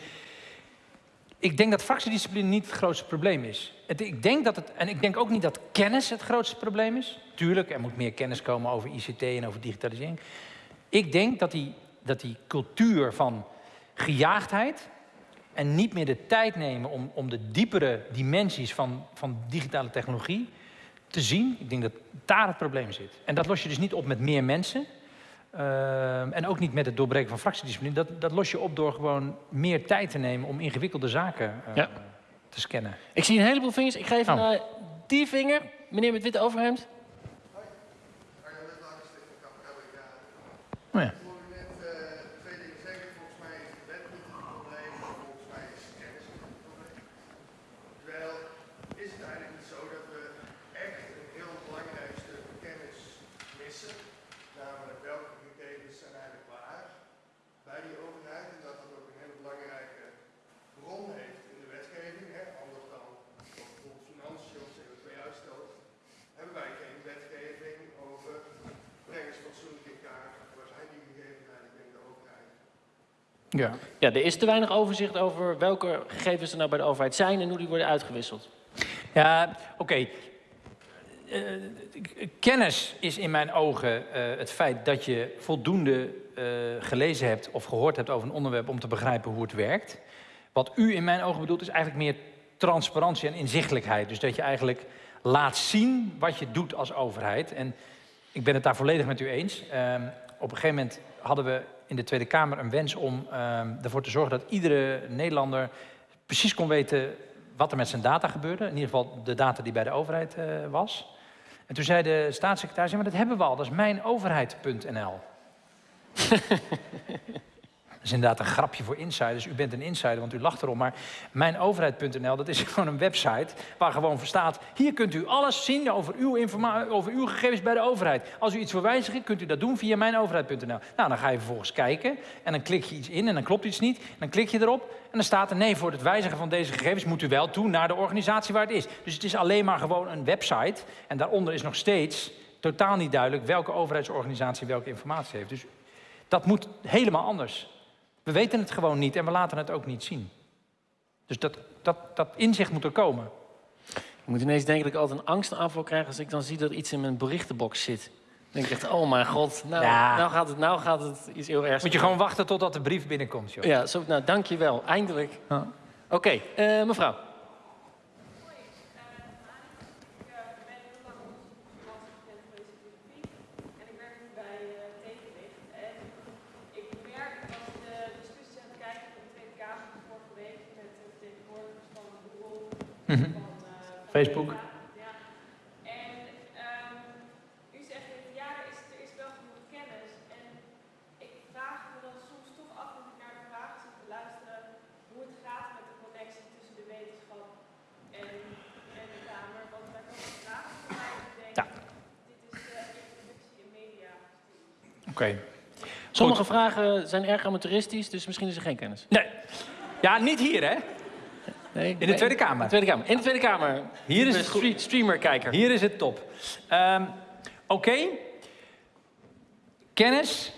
S2: ik denk dat fractiediscipline niet het grootste probleem is. Ik denk dat het, en ik denk ook niet dat kennis het grootste probleem is. Tuurlijk, er moet meer kennis komen over ICT en over digitalisering. Ik denk dat die, dat die cultuur van gejaagdheid en niet meer de tijd nemen om, om de diepere dimensies van, van digitale technologie te zien, ik denk dat daar het probleem zit. En dat los je dus niet op met meer mensen. Ehm, en ook niet met het doorbreken van fractiediscipline. Dat, dat los je op door gewoon meer tijd te nemen om ingewikkelde zaken eh,
S1: Ja.
S2: te scannen.
S1: Ik zie een heleboel vingers. Ik ga even
S2: Oh.
S1: naar die vinger. Meneer met witte overhemd.
S2: Oh ja.
S4: Ik hoorde net eh, twee dingen zeggen. Volgens mij is de wet niet het probleem, volgens mij is kennis het probleem. Terwijl is het eigenlijk niet zo dat we echt een heel belangrijk stuk kennis missen, namelijk welke gegevens zijn eigenlijk waar bij die overheid en dat dat ook een hele belangrijke bron heeft in de wetgeving, hè, anders dan bijvoorbeeld financiën of CO2-uitstoot, hebben wij geen wetgeving over breng eens fatsoenlijk in kaart. Waar zijn die gegevens eigenlijk binnen de overheid?
S2: Ja.
S1: Ja, er is te weinig overzicht over welke gegevens er nou bij de overheid zijn en hoe die worden uitgewisseld.
S2: Ja, oké. Eh, kennis is in mijn ogen eh, het feit dat je voldoende eh, gelezen hebt of gehoord hebt over een onderwerp om te begrijpen hoe het werkt. Wat u in mijn ogen bedoelt is eigenlijk meer transparantie en inzichtelijkheid. Dus dat je eigenlijk laat zien wat je doet als overheid. En ik ben het daar volledig met u eens. Ehm, op een gegeven moment hadden we in de Tweede Kamer een wens om ehm, ervoor te zorgen dat iedere Nederlander precies kon weten wat er met zijn data gebeurde. In ieder geval de data die bij de overheid eh, was. En toen zei de staatssecretaris, maar dat hebben we al, dat is mijnoverheid.nl. Dat is inderdaad een grapje voor insiders. U bent een insider, want u lacht erom. Maar mijnoverheid.nl, dat is gewoon een website waar gewoon voor staat... hier kunt u alles zien over uw, over uw gegevens bij de overheid. Als u iets wil wijzigen, kunt u dat doen via mijnoverheid.nl. Nou, dan ga je vervolgens kijken en dan klik je iets in en dan klopt iets niet. Dan klik je erop en dan staat er... nee, voor het wijzigen van deze gegevens moet u wel toe naar de organisatie waar het is. Dus het is alleen maar gewoon een website. En daaronder is nog steeds totaal niet duidelijk... welke overheidsorganisatie welke informatie heeft. Dus dat moet helemaal anders. We weten het gewoon niet en we laten het ook niet zien. Dus dat, dat, dat inzicht moet er komen.
S1: Ik moet ineens denken dat ik altijd een angstaanval krijg als ik dan zie dat iets in mijn berichtenbox zit. Dan denk ik echt, oh mijn god, nou,
S2: Ja.
S1: nou, gaat, het, nou gaat het iets heel ergs.
S2: Moet je gewoon wachten totdat de brief binnenkomt, joh.
S1: Ja, zo, nou dankjewel, eindelijk. Oké, eh, mevrouw.
S5: En ik werk nu bij eh, Tegenlicht. En ik merk als ik de discussies aan het kijken van de Tweede Kamer van vorige week met de vertegenwoordigers van Google,
S2: Mhm.
S5: van, eh, van
S2: Facebook.
S5: Meta, Ja. En ehm, u zegt dat ja, er is, er is wel genoeg kennis. En ik vraag me dan soms toch af, als ik naar de vragen zit te luisteren, hoe het gaat met de connectie tussen de wetenschap en, en de Kamer. Want daar komen vragen van mij die ik denk,
S2: Ja.
S5: dit is de introductie in media.
S2: Oké.
S1: Sommige vragen zijn erg amateuristisch, dus misschien is er geen kennis.
S2: Nee. Ja, niet hier, hè?
S1: Nee,
S2: In de Tweede Kamer.
S1: In de Tweede Kamer. In de Tweede Kamer.
S2: Hier is
S1: De streamer-kijker.
S2: Hier is het top. Ehm, Oké. Kennis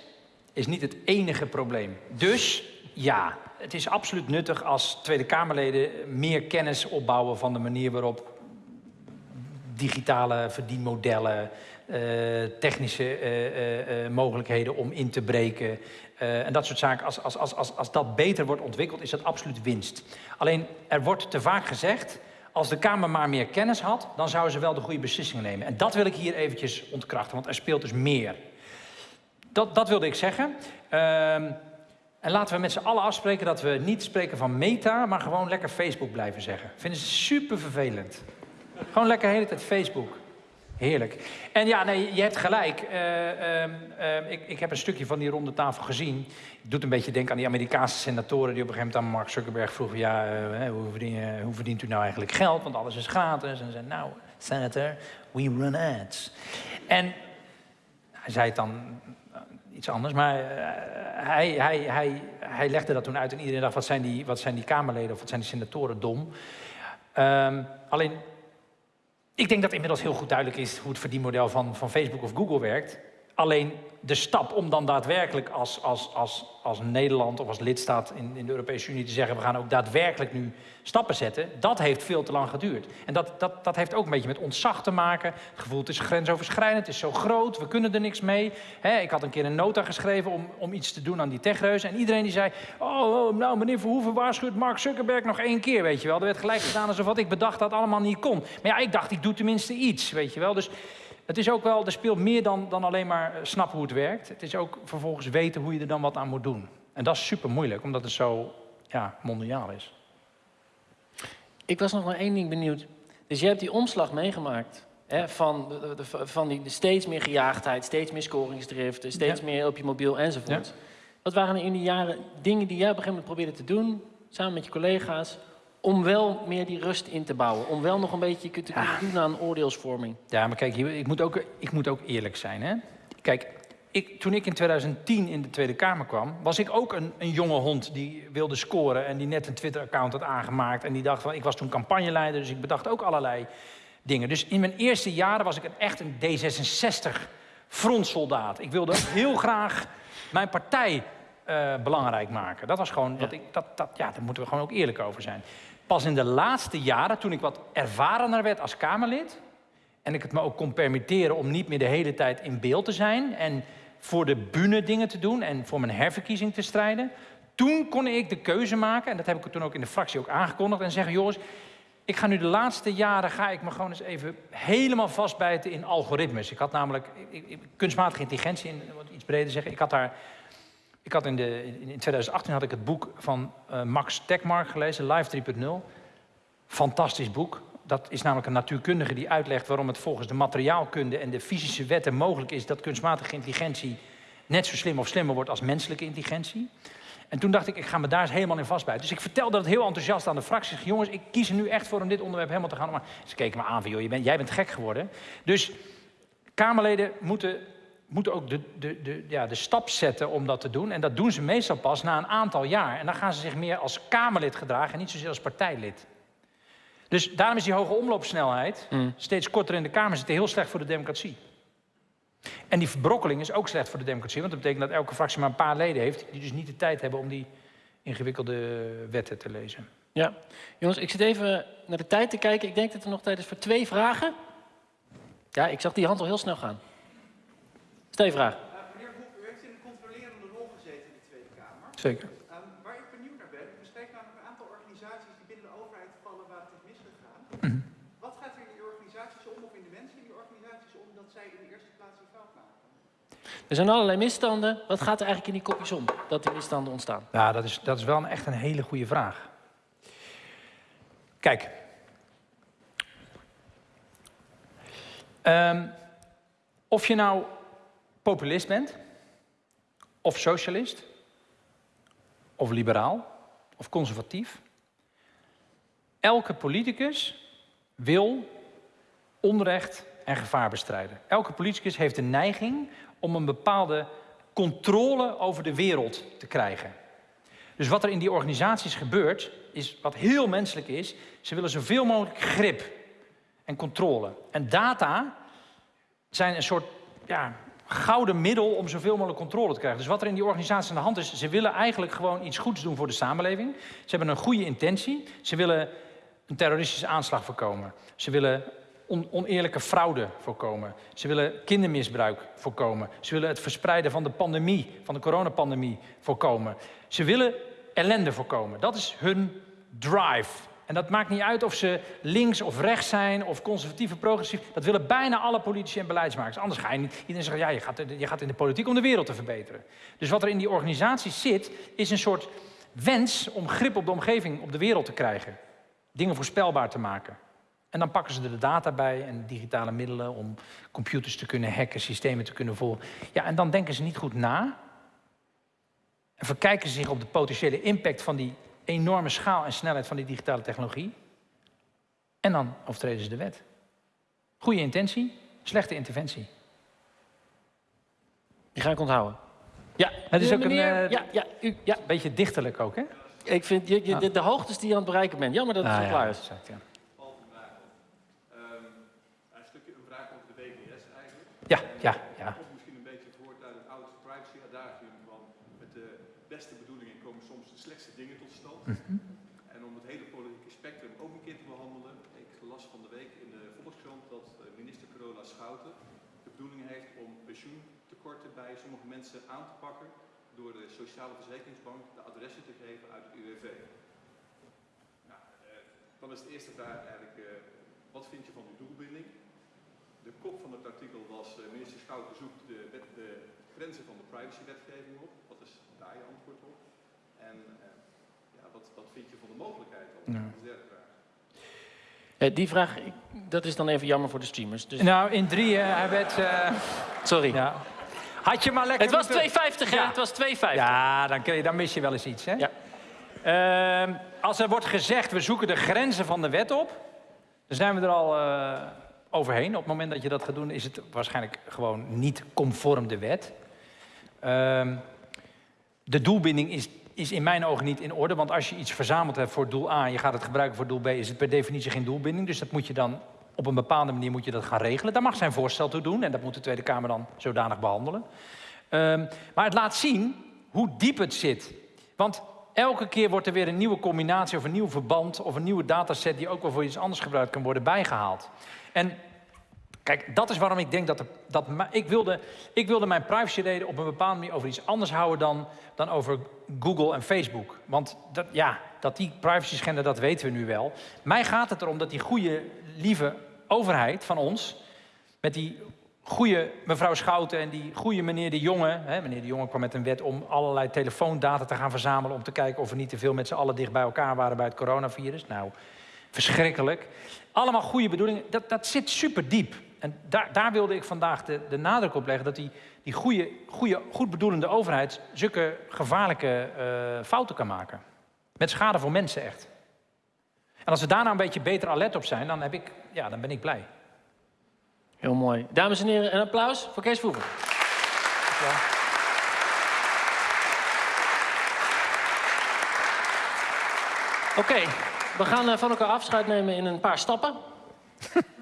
S2: is niet het enige probleem. Dus ja, het is absoluut nuttig als Tweede Kamerleden meer kennis opbouwen van de manier waarop digitale verdienmodellen, technische eh, eh, eh, mogelijkheden om in te breken eh, en dat soort zaken. Als, als, als, als, als dat beter wordt ontwikkeld, is dat absoluut winst. Alleen er wordt te vaak gezegd. Als de Kamer maar meer kennis had, dan zouden ze wel de goede beslissingen nemen. En dat wil ik hier eventjes ontkrachten, want er speelt dus meer. Dat, dat wilde ik zeggen. Ehm, en laten we met z'n allen afspreken dat we niet spreken van meta, maar gewoon lekker Facebook blijven zeggen. Vinden ze super vervelend. Gewoon lekker de hele tijd Facebook. Heerlijk. En ja, nee, je hebt gelijk. Eh, ehm, ehm, ik, ik heb een stukje van die ronde tafel gezien. Het doet een beetje denken aan die Amerikaanse senatoren die op een gegeven moment aan Mark Zuckerberg vroegen: ja, eh, hoe, hoe verdient u nou eigenlijk geld? Want alles is gratis. En ze zei: Nou, senator, we run ads. En hij zei het dan eh, iets anders, maar hij, hij, hij, hij legde dat toen uit en iedereen dacht: wat zijn die, wat zijn die Kamerleden of wat zijn die senatoren dom? Ehm, alleen ik denk dat inmiddels heel goed duidelijk is hoe het verdienmodel van, van Facebook of Google werkt. Alleen de stap om dan daadwerkelijk als, als, als, als Nederland of als lidstaat in, in de Europese Unie te zeggen: we gaan ook daadwerkelijk nu stappen zetten, dat heeft veel te lang geduurd. En dat, dat, dat heeft ook een beetje met ontzag te maken. Het gevoel, het is grensoverschrijdend, het is zo groot, we kunnen er niks mee. Ik had een keer een nota geschreven om, om iets te doen aan die techreuzen. En iedereen die zei: Oh, oh, nou, meneer Verhoeven waarschuwt Mark Zuckerberg nog één keer, weet je wel. Er werd gelijk gedaan alsof wat ik bedacht had allemaal niet kon. Maar ja, ik dacht, ik doe tenminste iets, weet je wel. Dus het is ook wel, er speelt meer dan, dan alleen maar eh, snappen hoe het werkt. Het is ook vervolgens weten hoe je er dan wat aan moet doen. En dat is super moeilijk, omdat het zo ja, mondiaal is.
S1: Ik was nog naar één ding benieuwd. Dus je hebt die omslag meegemaakt. Hè, van, de, van die steeds meer gejaagdheid, steeds meer scoringsdriften, steeds
S2: Ja.
S1: meer op je mobiel enzovoort. Wat waren er in die jaren dingen die jij op een gegeven moment probeerde te doen, samen met je collega's, om wel meer die rust in te bouwen? Om wel nog een beetje te kunnen
S2: Ja.
S1: doen aan oordeelsvorming?
S2: Ja, maar kijk, ik moet ook, ik moet ook eerlijk zijn. Hè? Kijk, ik, toen ik in 2010 in de Tweede Kamer kwam, was ik ook een, een jonge hond die wilde scoren en die net een Twitter-account had aangemaakt. En die dacht van, ik was toen campagneleider, dus ik bedacht ook allerlei dingen. Dus in mijn eerste jaren was ik een, echt een D66-frontsoldaat. Ik wilde heel graag mijn partij eh, belangrijk maken. Dat was gewoon, wat ik, dat, dat, ja, daar moeten we gewoon ook eerlijk over zijn. Pas in de laatste jaren, toen ik wat ervarener werd als Kamerlid, en ik het me ook kon permitteren om niet meer de hele tijd in beeld te zijn en voor de bühne dingen te doen en voor mijn herverkiezing te strijden. Toen kon ik de keuze maken, en dat heb ik toen ook in de fractie ook aangekondigd, en zeggen: jongens, ik ga nu de laatste jaren ga ik me gewoon eens even helemaal vastbijten in algoritmes. Ik had namelijk kunstmatige intelligentie, in wat iets breder zeggen. Ik had daar, ik had in, de, in in 2018 had ik het boek van eh, Max Tegmark gelezen, Live 3.0. Fantastisch boek. Dat is namelijk een natuurkundige die uitlegt waarom het volgens de materiaalkunde en de fysische wetten mogelijk is dat kunstmatige intelligentie net zo slim of slimmer wordt als menselijke intelligentie. En toen dacht ik, ik ga me daar helemaal in vastbijten. Dus ik vertelde dat heel enthousiast aan de fractie. Ik jongens, ik kies er nu echt voor om dit onderwerp helemaal te gaan. Maar ze keken me aan van, joh, bent, jij bent gek geworden. Dus Kamerleden moeten, moeten ook de, de, de, ja, de stap zetten om dat te doen. En dat doen ze meestal pas na een aantal jaar. En dan gaan ze zich meer als Kamerlid gedragen en niet zozeer als partijlid. Dus daarom is die hoge omloopsnelheid, steeds korter in de Kamer zitten, heel slecht voor de democratie. En die verbrokkeling is ook slecht voor de democratie, want dat betekent dat elke fractie maar een paar leden heeft, die dus niet de tijd hebben om die ingewikkelde wetten te lezen.
S1: Ja. Jongens, ik zit even naar de tijd te kijken. Ik denk dat er nog tijd is voor twee vragen. Ja, ik zag die hand al heel snel gaan. Twee vragen.
S6: Uh, meneer Hoek, u heeft in een controlerende rol gezeten in de Tweede Kamer.
S2: Zeker.
S6: Um, waar ik benieuwd naar ben, er spreken namelijk een aantal organisaties die binnen de overheid vallen waar het is misgegaan. Wat gaat er in die organisaties om of in de mensen in die organisaties om dat zij in de eerste plaats die fout maken?
S1: Er zijn allerlei misstanden. Wat gaat er eigenlijk in die kopjes om dat die misstanden ontstaan?
S2: Ja, dat is, dat is wel een, echt een hele goede vraag. Kijk. Ehm, of je nou populist bent, of socialist, of liberaal, of conservatief. Elke politicus wil onrecht en gevaar bestrijden. Elke politicus heeft de neiging om een bepaalde controle over de wereld te krijgen. Dus wat er in die organisaties gebeurt, is wat heel menselijk is. Ze willen zoveel mogelijk grip en controle. En data zijn een soort ja, gouden middel om zoveel mogelijk controle te krijgen. Dus wat er in die organisatie aan de hand is, ze willen eigenlijk gewoon iets goeds doen voor de samenleving. Ze hebben een goede intentie. Ze willen een terroristische aanslag voorkomen. Ze willen on oneerlijke fraude voorkomen. Ze willen kindermisbruik voorkomen. Ze willen het verspreiden van de pandemie, van de coronapandemie voorkomen. Ze willen ellende voorkomen. Dat is hun drive. En dat maakt niet uit of ze links of rechts zijn, of conservatief of progressief. Dat willen bijna alle politici en beleidsmakers. Anders ga je niet. Iedereen zegt, ja, je gaat, je gaat in de politiek om de wereld te verbeteren. Dus wat er in die organisatie zit, is een soort wens om grip op de omgeving, op de wereld te krijgen. Dingen voorspelbaar te maken. En dan pakken ze er de data bij en digitale middelen om computers te kunnen hacken, systemen te kunnen volgen. Ja, en dan denken ze niet goed na. En verkijken ze zich op de potentiële impact van die enorme schaal en snelheid van die digitale technologie. En dan overtreden ze de wet. Goede intentie, slechte interventie.
S1: Die ga ik onthouden. Ja,
S2: Het is ook een eh,
S1: ja, ja, u, ja.
S2: beetje dichterlijk ook, hè?
S1: Ik vind je, je- de, de hoogtes die je aan het bereiken bent. Jammer dat het
S2: Ah,
S1: zo
S2: ja,
S1: klaar is.
S2: exact, ja.
S7: Ehm, een stukje een vraag over de WGS eigenlijk.
S2: Ja, ja, ja.
S7: Of misschien een beetje het woord uit het oude privacy adagium van met de beste bedoelingen komen soms de slechtste stand. En om het hele politieke spectrum ook een keer te behandelen. Ik las van de week in de Volkskrant dat eh, minister Carola Schouten de bedoeling heeft om pensioentekorten bij sommige mensen aan te pakken door de Sociale Verzekeringsbank de adressen te geven uit het UWV. Nou, eh, dan is de eerste vraag eigenlijk, eh, wat vind je van die doelbinding? De kop van het artikel was, minister Schouten zoekt de, grenzen van de privacywetgeving op. Wat is daar je antwoord op? En wat, wat vind je van de mogelijkheid dan?
S2: Ja.
S7: Dat is de derde vraag.
S1: Eh, die vraag, dat is dan even jammer voor de streamers. Dus,
S2: Nou, in drieën, hij werd... eh,
S1: sorry.
S2: ja. Had je maar lekker
S1: Het was
S2: moeten-
S1: 2,50 hè?
S2: Ja.
S1: Het was 2,50.
S2: Ja, dan, kun je, dan mis je wel eens iets, hè?
S1: Ja.
S2: Ehm, als er wordt gezegd, we zoeken de grenzen van de wet op... dan zijn we er al eh, overheen. Op het moment dat je dat gaat doen, is het waarschijnlijk gewoon niet conform de wet. Ehm, de doelbinding is, is in mijn ogen niet in orde. Want als je iets verzameld hebt voor doel A en je gaat het gebruiken voor doel B... is het per definitie geen doelbinding. Dus dat moet je dan op een bepaalde manier moet je dat gaan regelen. Daar mag zijn voorstel toe doen en dat moet de Tweede Kamer dan zodanig behandelen. Ehm, maar het laat zien hoe diep het zit. Want elke keer wordt er weer een nieuwe combinatie of een nieuw verband... of een nieuwe dataset die ook wel voor iets anders gebruikt kan worden bijgehaald. En Kijk, dat is waarom ik denk dat... Dat ik, wilde, ik wilde mijn privacyreden op een bepaalde manier over iets anders houden dan, dan over Google en Facebook. Want dat, ja, dat die privacy schenden, dat weten we nu wel. Mij gaat het erom dat die goede, lieve overheid van ons... met die goede mevrouw Schouten en die goede meneer De Jonge... Hè, meneer De Jonge kwam met een wet om allerlei telefoondata te gaan verzamelen... om te kijken of we niet te veel met z'n allen dicht bij elkaar waren bij het coronavirus. Nou, verschrikkelijk. Allemaal goede bedoelingen. Dat, dat zit super diep. En daar, daar wilde ik vandaag de, de nadruk op leggen... dat die, die goede, goede, goed bedoelende overheid... zulke gevaarlijke eh, fouten kan maken. Met schade voor mensen echt. En als we daar nou een beetje beter alert op zijn... dan, heb ik, ja, dan ben ik blij.
S1: Heel mooi. Dames en heren, een applaus voor Kees Voever. Oké, we gaan eh, van elkaar afscheid nemen in een paar stappen.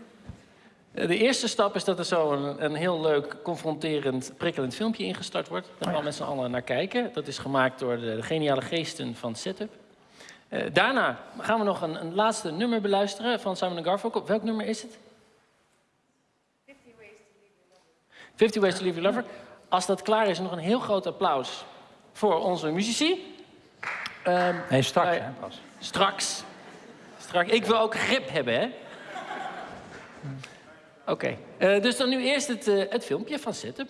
S1: De eerste stap is dat er zo een, een heel leuk, confronterend, prikkelend filmpje ingestart wordt. Daar gaan we met z'n allen naar kijken. Dat is gemaakt door de, de geniale geesten van Setup. Eh, daarna gaan we nog een, een laatste nummer beluisteren van Simon Garfunkel. Welk nummer is het? 50 Ways to Leave Your Lover. Als dat klaar is, nog een heel groot applaus voor onze muzici.
S2: Nee, straks, hè, pas.
S1: Straks. Straks. Ik wil ook grip hebben, hè? Oké. Eh, dus dan nu eerst het, eh, het filmpje van Setup.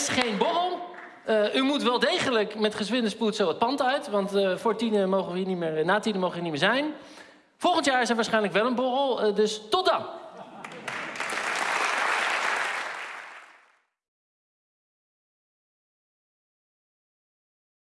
S1: Is geen borrel. Eh, u moet wel degelijk met gezwinde spoed zo het pand uit. Want eh, voor tienen mogen we hier niet meer, na tienen mogen we hier niet meer zijn. Volgend jaar is er waarschijnlijk wel een borrel. eh, dus tot dan.